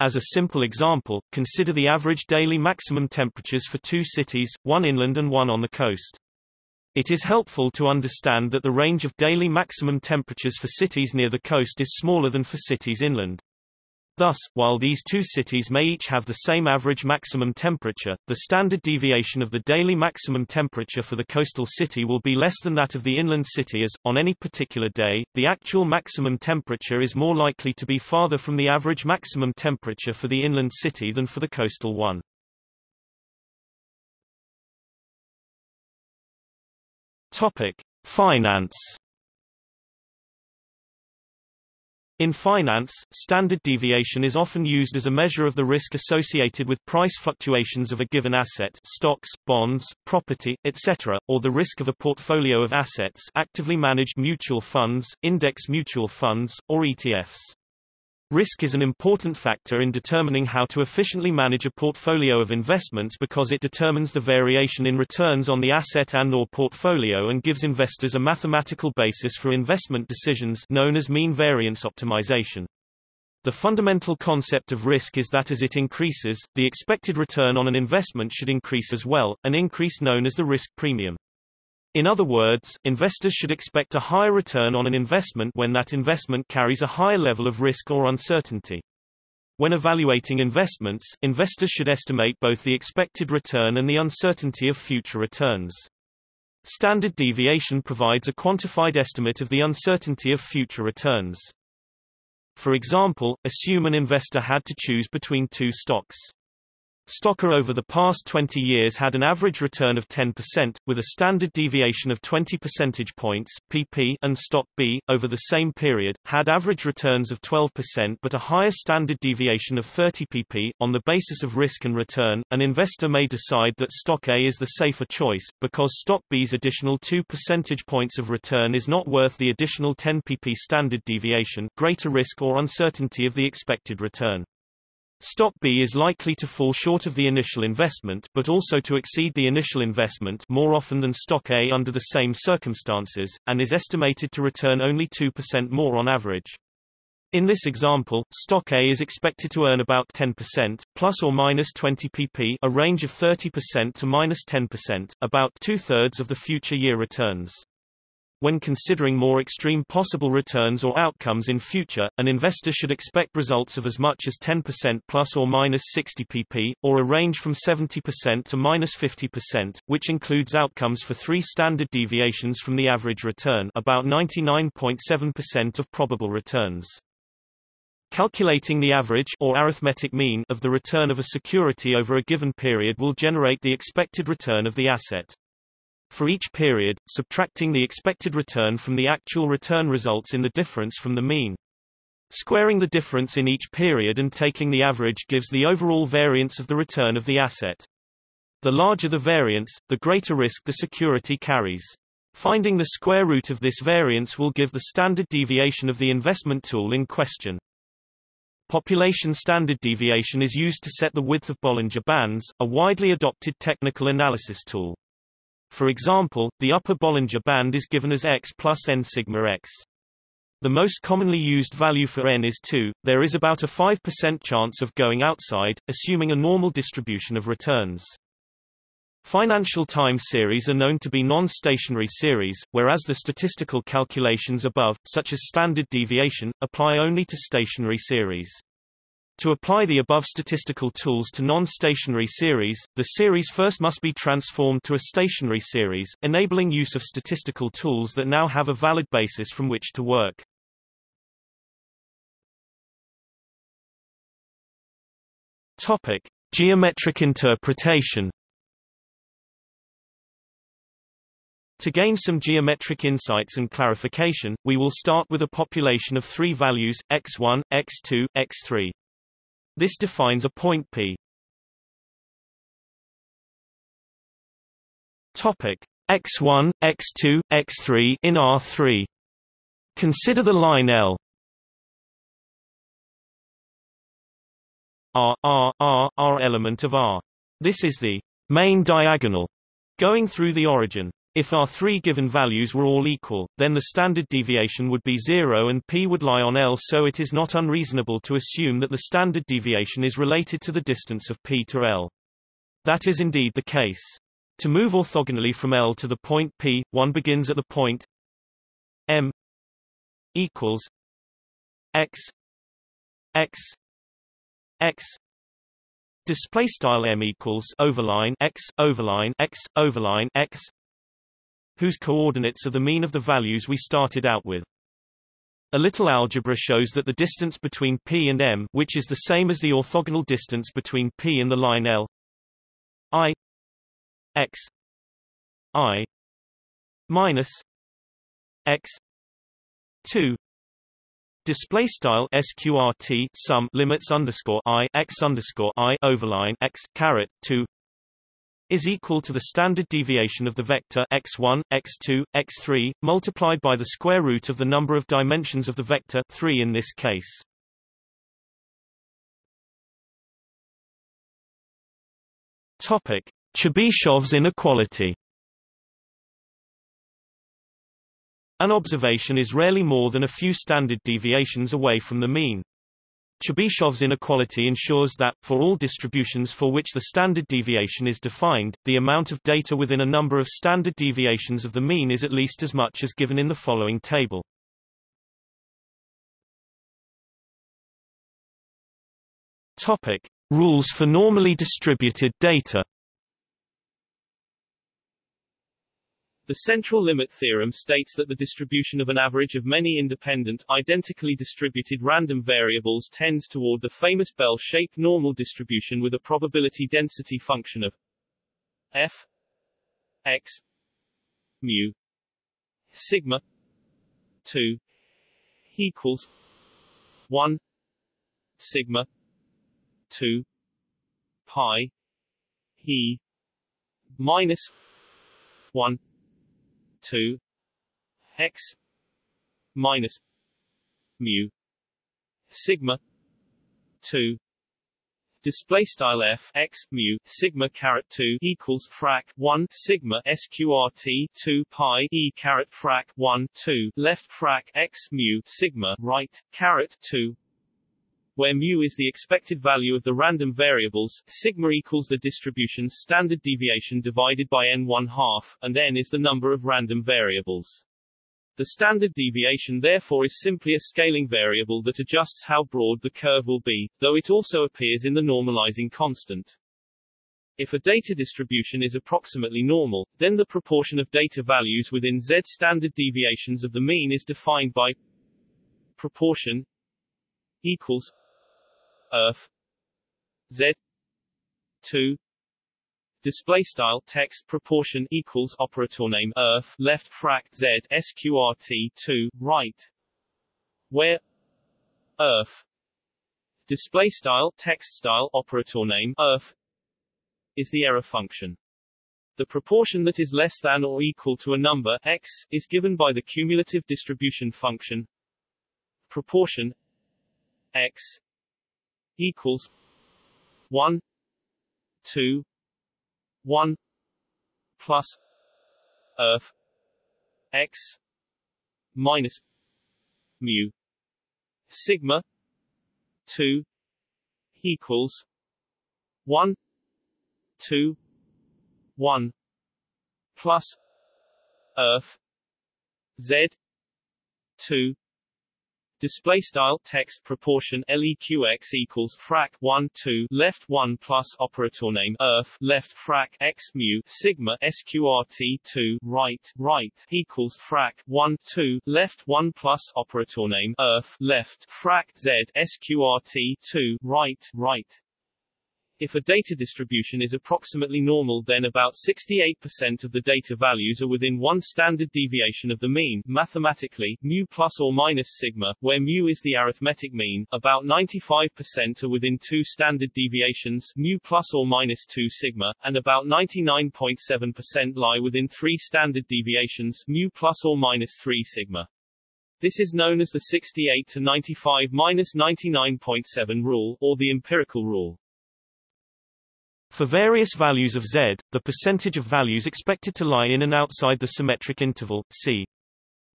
As a simple example, consider the average daily maximum temperatures for two cities, one inland and one on the coast. It is helpful to understand that the range of daily maximum temperatures for cities near the coast is smaller than for cities inland. Thus, while these two cities may each have the same average maximum temperature, the standard deviation of the daily maximum temperature for the coastal city will be less than that of the inland city as, on any particular day, the actual maximum temperature is more likely to be farther from the average maximum temperature for the inland city than for the coastal one. Topic: Finance. In finance, standard deviation is often used as a measure of the risk associated with price fluctuations of a given asset stocks, bonds, property, etc., or the risk of a portfolio of assets actively managed mutual funds, index mutual funds, or ETFs. Risk is an important factor in determining how to efficiently manage a portfolio of investments because it determines the variation in returns on the asset and or portfolio and gives investors a mathematical basis for investment decisions known as mean variance optimization. The fundamental concept of risk is that as it increases, the expected return on an investment should increase as well, an increase known as the risk premium. In other words, investors should expect a higher return on an investment when that investment carries a higher level of risk or uncertainty. When evaluating investments, investors should estimate both the expected return and the uncertainty of future returns. Standard deviation provides a quantified estimate of the uncertainty of future returns. For example, assume an investor had to choose between two stocks. Stock A over the past 20 years had an average return of 10%, with a standard deviation of 20 percentage points pp and Stock B, over the same period, had average returns of 12% but a higher standard deviation of 30 pp. On the basis of risk and return, an investor may decide that Stock A is the safer choice, because Stock B's additional 2 percentage points of return is not worth the additional 10 pp standard deviation greater risk or uncertainty of the expected return. Stock B is likely to fall short of the initial investment but also to exceed the initial investment more often than Stock A under the same circumstances, and is estimated to return only 2% more on average. In this example, Stock A is expected to earn about 10%, plus or minus 20 pp a range of 30% to minus 10%, about two-thirds of the future year returns. When considering more extreme possible returns or outcomes in future, an investor should expect results of as much as 10% plus or minus 60 pp, or a range from 70% to minus 50%, which includes outcomes for three standard deviations from the average return about 99.7% of probable returns. Calculating the average or arithmetic mean of the return of a security over a given period will generate the expected return of the asset. For each period, subtracting the expected return from the actual return results in the difference from the mean. Squaring the difference in each period and taking the average gives the overall variance of the return of the asset. The larger the variance, the greater risk the security carries. Finding the square root of this variance will give the standard deviation of the investment tool in question. Population standard deviation is used to set the width of Bollinger Bands, a widely adopted technical analysis tool. For example, the upper Bollinger Band is given as x plus n sigma x. The most commonly used value for n is 2. There is about a 5% chance of going outside, assuming a normal distribution of returns. Financial time series are known to be non-stationary series, whereas the statistical calculations above, such as standard deviation, apply only to stationary series. To apply the above statistical tools to non-stationary series, the series first must be transformed to a stationary series, enabling use of statistical tools that now have a valid basis from which to work. Topic: Geometric interpretation. To gain some geometric insights and clarification, we will start with a population of three values, x1, x2, x3. This defines a point P. Topic x1, x2, x3 in R3. Consider the line L R R R R element of R. This is the main diagonal going through the origin. If our three given values were all equal, then the standard deviation would be zero and p would lie on L so it is not unreasonable to assume that the standard deviation is related to the distance of p to L. That is indeed the case. To move orthogonally from L to the point P, one begins at the point M equals X X X display style M equals overline X overline X overline X whose coordinates are the mean of the values we started out with. A little algebra shows that the distance between P and M which is the same as the orthogonal distance between P and the line L I X I minus X 2 Display style sqrt sum limits underscore i x underscore i overline x caret two is equal to the standard deviation of the vector x1, x2, x3, multiplied by the square root of the number of dimensions of the vector 3 in this case. Topic: Chebyshev's inequality. An observation is rarely more than a few standard deviations away from the mean. Chebyshev's inequality ensures that, for all distributions for which the standard deviation is defined, the amount of data within a number of standard deviations of the mean is at least as much as given in the following table. Topic. Rules for normally distributed data The central limit theorem states that the distribution of an average of many independent, identically distributed random variables tends toward the famous bell-shaped normal distribution with a probability density function of f x mu sigma 2 equals 1 sigma 2 pi e minus 1 2 x minus mu sigma 2 Display style f x mu sigma caret 2 equals frac 1 sigma sqrt 2 pi e caret frac 1 2 left frac x mu sigma right caret 2 where mu is the expected value of the random variables, sigma equals the distribution's standard deviation divided by n 1 half, and n is the number of random variables. The standard deviation therefore is simply a scaling variable that adjusts how broad the curve will be, though it also appears in the normalizing constant. If a data distribution is approximately normal, then the proportion of data values within z standard deviations of the mean is defined by proportion equals erf. Z. 2 display style text proportion equals operator name erf. Left frac z sqrt 2 right. Where erf. Display style text style operator name erf is the error function. The proportion that is less than or equal to a number x is given by the cumulative distribution function proportion x equals one two one plus erf x minus mu sigma two equals one two one plus erf Z two display style text proportion leqx equals frac 1 2 left 1 plus operator name erf left frac x mu sigma sqrt 2 right right equals frac 1 2 left 1 plus operator name erf left frac z sqrt 2 right right if a data distribution is approximately normal then about 68% of the data values are within one standard deviation of the mean mathematically, mu plus or minus sigma, where mu is the arithmetic mean, about 95% are within two standard deviations mu plus or minus 2 sigma, and about 99.7% lie within three standard deviations mu plus or minus 3 sigma. This is known as the 68 to 95 minus 99.7 rule, or the empirical rule. For various values of z, the percentage of values expected to lie in and outside the symmetric interval c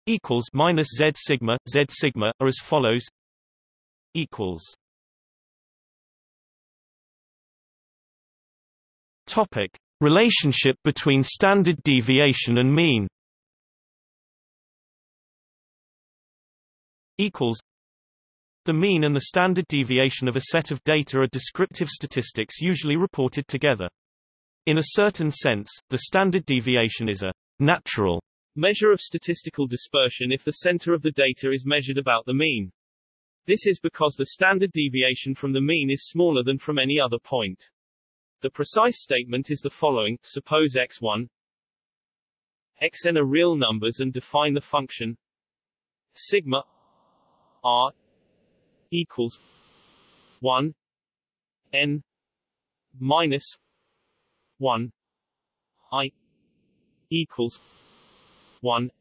equals minus z sigma z sigma are as follows. Equals. Topic: Relationship between standard deviation and mean. Equals the mean and the standard deviation of a set of data are descriptive statistics usually reported together. In a certain sense, the standard deviation is a natural measure of statistical dispersion if the center of the data is measured about the mean. This is because the standard deviation from the mean is smaller than from any other point. The precise statement is the following, suppose x1 xn are real numbers and define the function sigma r equals one N minus one I equals one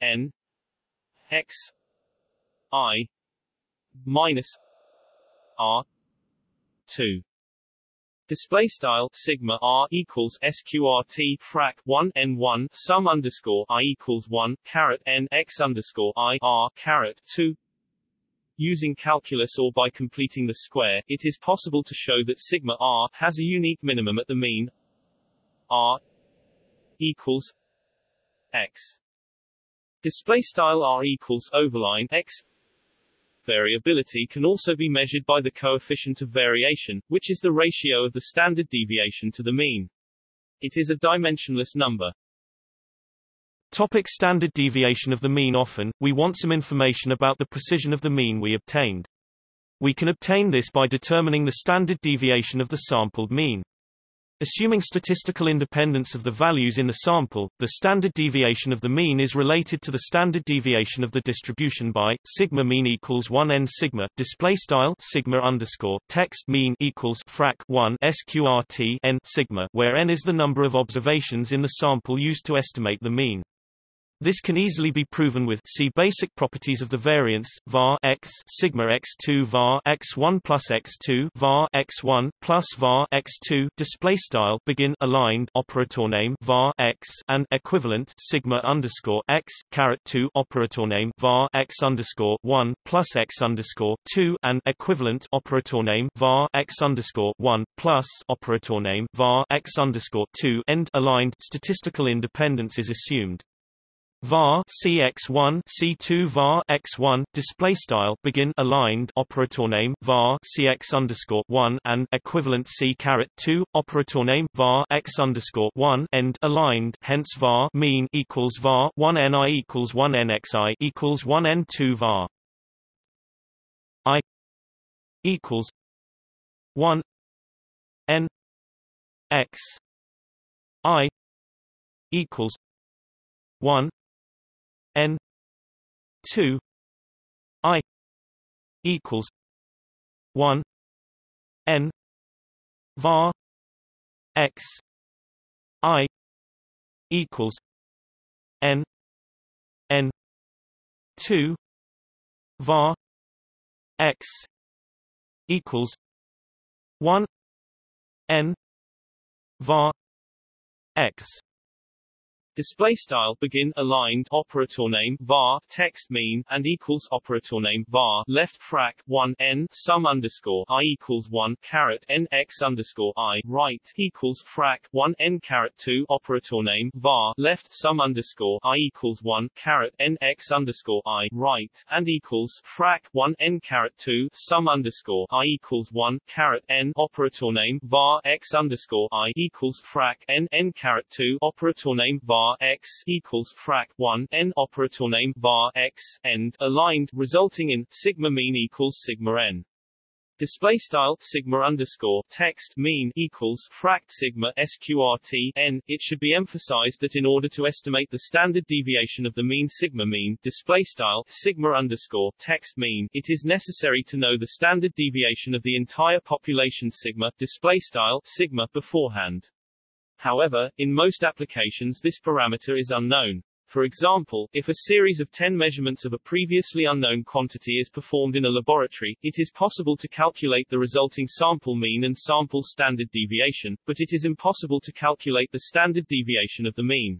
N X I minus R two. Display style sigma r equals sqrt frac 1 n 1 sum underscore i equals 1 caret n x underscore i r caret 2 using calculus or by completing the square, it is possible to show that sigma r has a unique minimum at the mean r equals x. Display style r equals overline x. Variability can also be measured by the coefficient of variation, which is the ratio of the standard deviation to the mean. It is a dimensionless number. Topic standard deviation of the mean Often, we want some information about the precision of the mean we obtained. We can obtain this by determining the standard deviation of the sampled mean. Assuming statistical independence of the values in the sample, the standard deviation of the mean is related to the standard deviation of the distribution by sigma mean equals 1 n sigma display style sigma underscore text mean equals frac 1 sqrt n sigma, where n is the number of observations in the sample used to estimate the mean. This can easily be proven with see basic properties of the variance var x sigma x2 var x1 plus x2 var x1 plus var x2 display style begin aligned operator name var x and equivalent sigma underscore x caret 2 operator name var x underscore 1 plus x underscore 2 and equivalent operator name var x underscore 1 plus operator name var x underscore 2 end aligned statistical independence is assumed var cx1 c2 var x1 display style begin aligned operator name var cx underscore 1 and equivalent c caret 2 operator name var x underscore 1 end aligned hence var mean equals var 1 ni equals 1 nxi equals 1 n2 var. I equals 1 n x i equals 1 n 2 i equals 1 n var x i equals n n 2 var x equals 1 n var x Display style begin aligned operator name var text mean and equals operator name var left frac 1 n sum underscore i equals 1 caret n x underscore i right equals frac 1 n caret 2 operator name var left sum underscore i equals 1 caret n x underscore i right and equals frac 1 n caret 2 sum underscore i equals 1 caret n operator name var x underscore i equals frac n n caret 2 operator name var var x equals frac 1 n operator name var x end aligned, resulting in sigma mean equals sigma n. Display style sigma underscore text mean equals frac sigma sqrt n. It should be emphasized that in order to estimate the standard deviation of the mean sigma mean display style sigma underscore text mean, it is necessary to know the standard deviation of the entire population sigma display style sigma beforehand. However, in most applications this parameter is unknown. For example, if a series of 10 measurements of a previously unknown quantity is performed in a laboratory, it is possible to calculate the resulting sample mean and sample standard deviation, but it is impossible to calculate the standard deviation of the mean.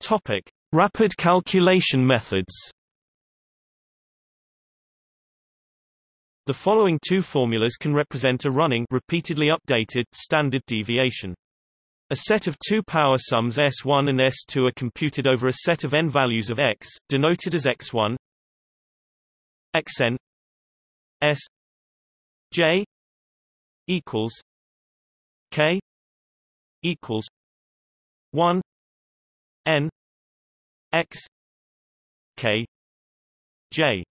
Topic: Rapid calculation methods. The following two formulas can represent a running repeatedly updated standard deviation. A set of two power sums S1 and S2 are computed over a set of n values of x, denoted as x1 xn s j equals k equals 1 n x k j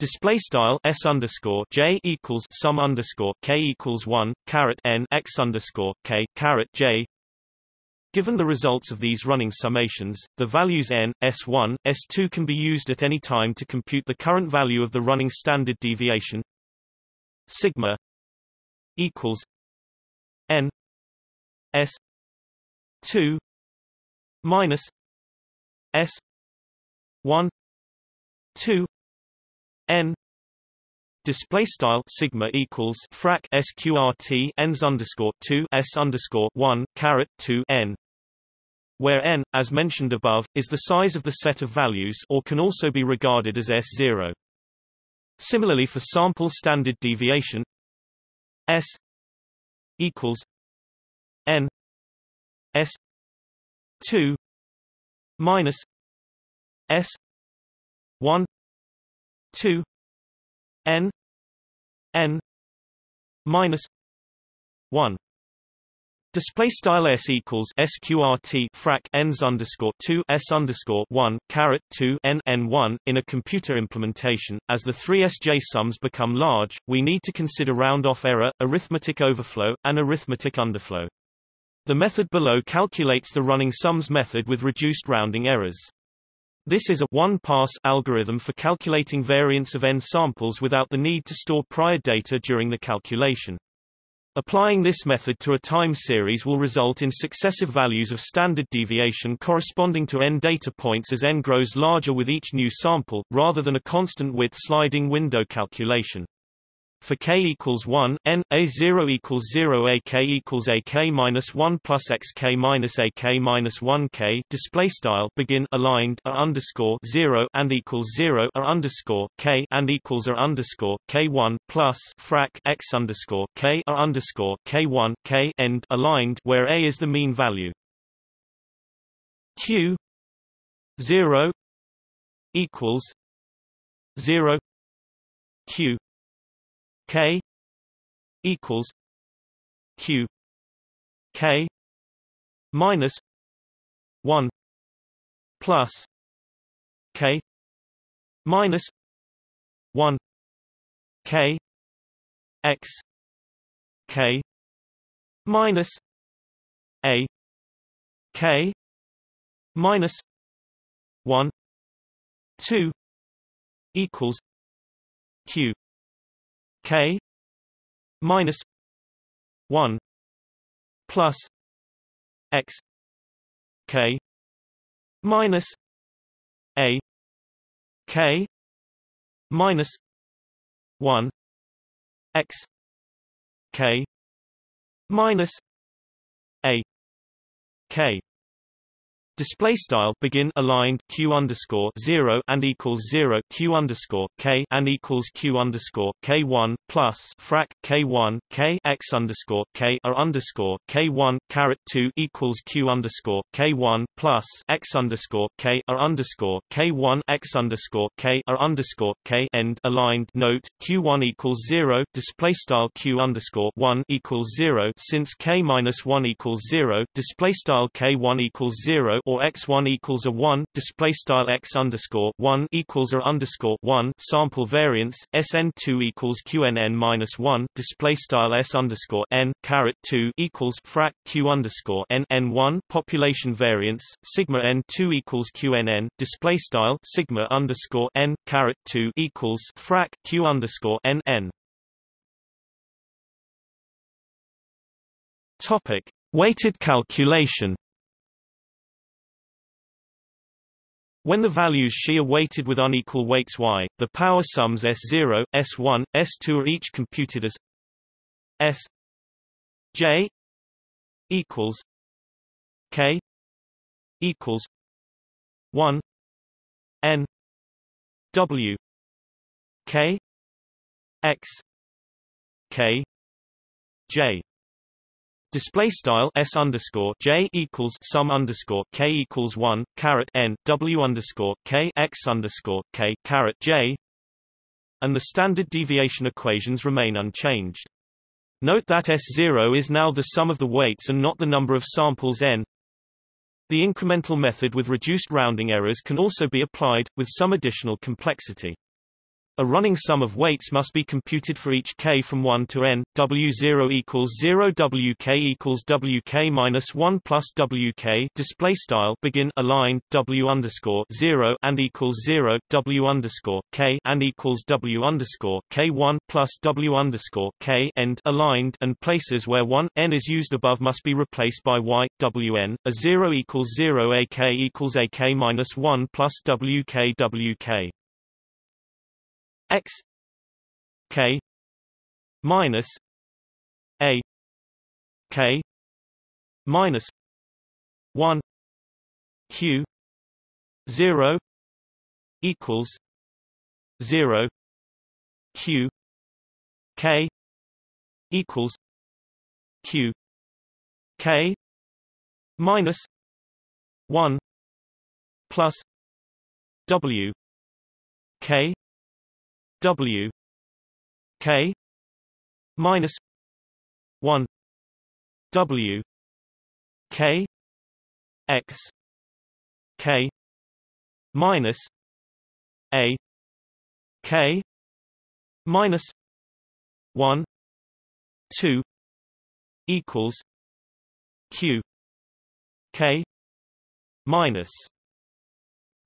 Display style s underscore j equals sum underscore k equals one caret n x underscore k caret j. Given the results of these running summations, the values n, s1, s2 can be used at any time to compute the current value of the running standard deviation sigma equals n s 2 minus s 1 2 n display style sigma equals frac sqrt n's underscore 2 s underscore 1 caret 2 n where n, as mentioned above, is the size of the set of values or can also be regarded as S0. Similarly for sample standard deviation S equals n S 2 minus S 1 2 n n minus 1 Display style s equals sqrt frac n's underscore two s underscore one caret two n n one. In a computer implementation, as the three SJ sums become large, we need to consider round-off error, arithmetic overflow, and arithmetic underflow. The method below calculates the running sums method with reduced rounding errors. This is a one-pass algorithm for calculating variance of n samples without the need to store prior data during the calculation. Applying this method to a time series will result in successive values of standard deviation corresponding to n data points as n grows larger with each new sample, rather than a constant width sliding window calculation. For k equals 1, n, a0 equals 0 ak equals ak minus 1 plus xk minus ak minus 1 k display style begin aligned a underscore 0 and equals 0 a underscore k and equals a underscore k1 plus frac x underscore k a underscore k1 k end aligned where a is the mean value. q 0 equals 0 q K equals Q K minus one plus K minus one K X K minus A K minus one two equals Q k minus 1 plus x k minus a k minus 1 x k minus a k Display style begin aligned q underscore zero and equals zero q underscore k and equals q underscore k one plus frac k one k x underscore k r underscore k one caret two equals q underscore k one plus x underscore k r underscore k one x underscore k r underscore k end aligned note q one equals zero display style q underscore one equals zero since k minus one equals zero display style k one equals zero or x1 equals a 1 display style x underscore 1 equals a underscore 1 sample variance sn2 equals qnn minus 1 display style s underscore n caret 2 equals frac q underscore n n1 population variance sigma n2 equals qnn display style sigma underscore n caret 2 equals frac q underscore n n. Topic: Weighted calculation When the values xi are weighted with unequal weights y, the power sums S0, S1, S2 are each computed as S J equals K equals 1 N W K X K J Display style s underscore j equals sum underscore k equals one caret n w underscore k x underscore k caret j, and the standard deviation equations remain unchanged. Note that S0 is now the sum of the weights and not the number of samples n. The incremental method with reduced rounding errors can also be applied, with some additional complexity. A running sum of weights must be computed for each k from 1 to n. W0 equals 0 WK equals WK minus 1 plus WK display style begin aligned W underscore 0 and equals 0 W underscore K and equals W underscore K1 plus W underscore K end aligned and places where 1 n is used above must be replaced by Y WN. A 0 equals 0 AK equals AK minus 1 plus WK WK x k minus a k minus 1 q 0 equals 0 q k equals q k minus 1 plus w k w k minus 1 w k x k minus a k minus 1 2 equals q k minus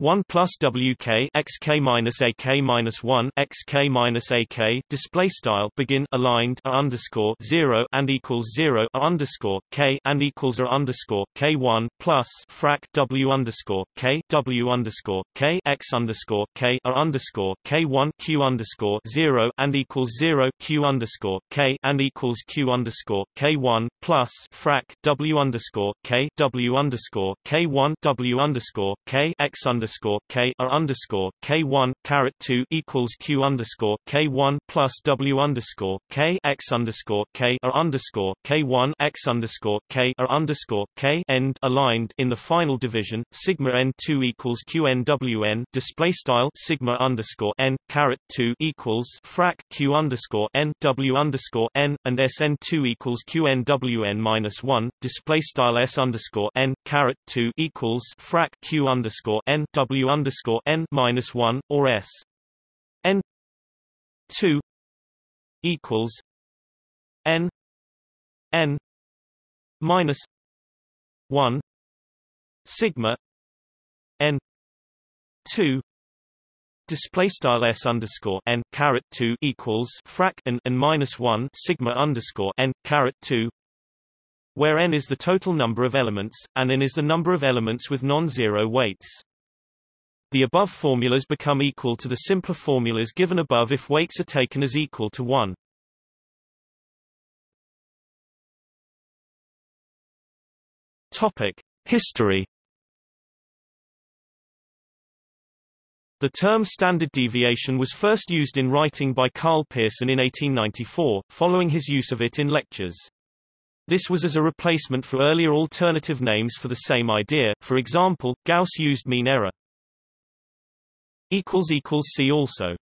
1 plus WK XK minus AK minus 1 XK minus AK display style begin aligned a underscore 0 and equals 0 a underscore K and equals a underscore K1 plus frac W underscore K W underscore K X underscore K a underscore K1 Q underscore 0 and equals 0 Q underscore K and equals Q underscore K1 plus frac W underscore K W underscore K1 W underscore K X underscore underscore K R underscore K one caret two equals Q underscore K one plus W underscore K X underscore K R underscore K one X underscore K R underscore K end aligned in the final division sigma N two equals Q N W N display style sigma underscore N caret two equals frac Q underscore N W underscore N and S N two equals Q N W N minus one display style S underscore N caret two equals frac Q underscore N W underscore N minus one or S. N two equals N N minus one sigma N two display style s underscore n caret 2 equals frac n and minus 1 sigma underscore n caret 2 where n is the total number of elements and n is the number of elements with non-zero weights the above formulas become equal to the simpler formulas given above if weights are taken as equal to 1. Topic: History The term standard deviation was first used in writing by Karl Pearson in 1894, following his use of it in lectures. This was as a replacement for earlier alternative names for the same idea, for example, Gauss used mean error. See also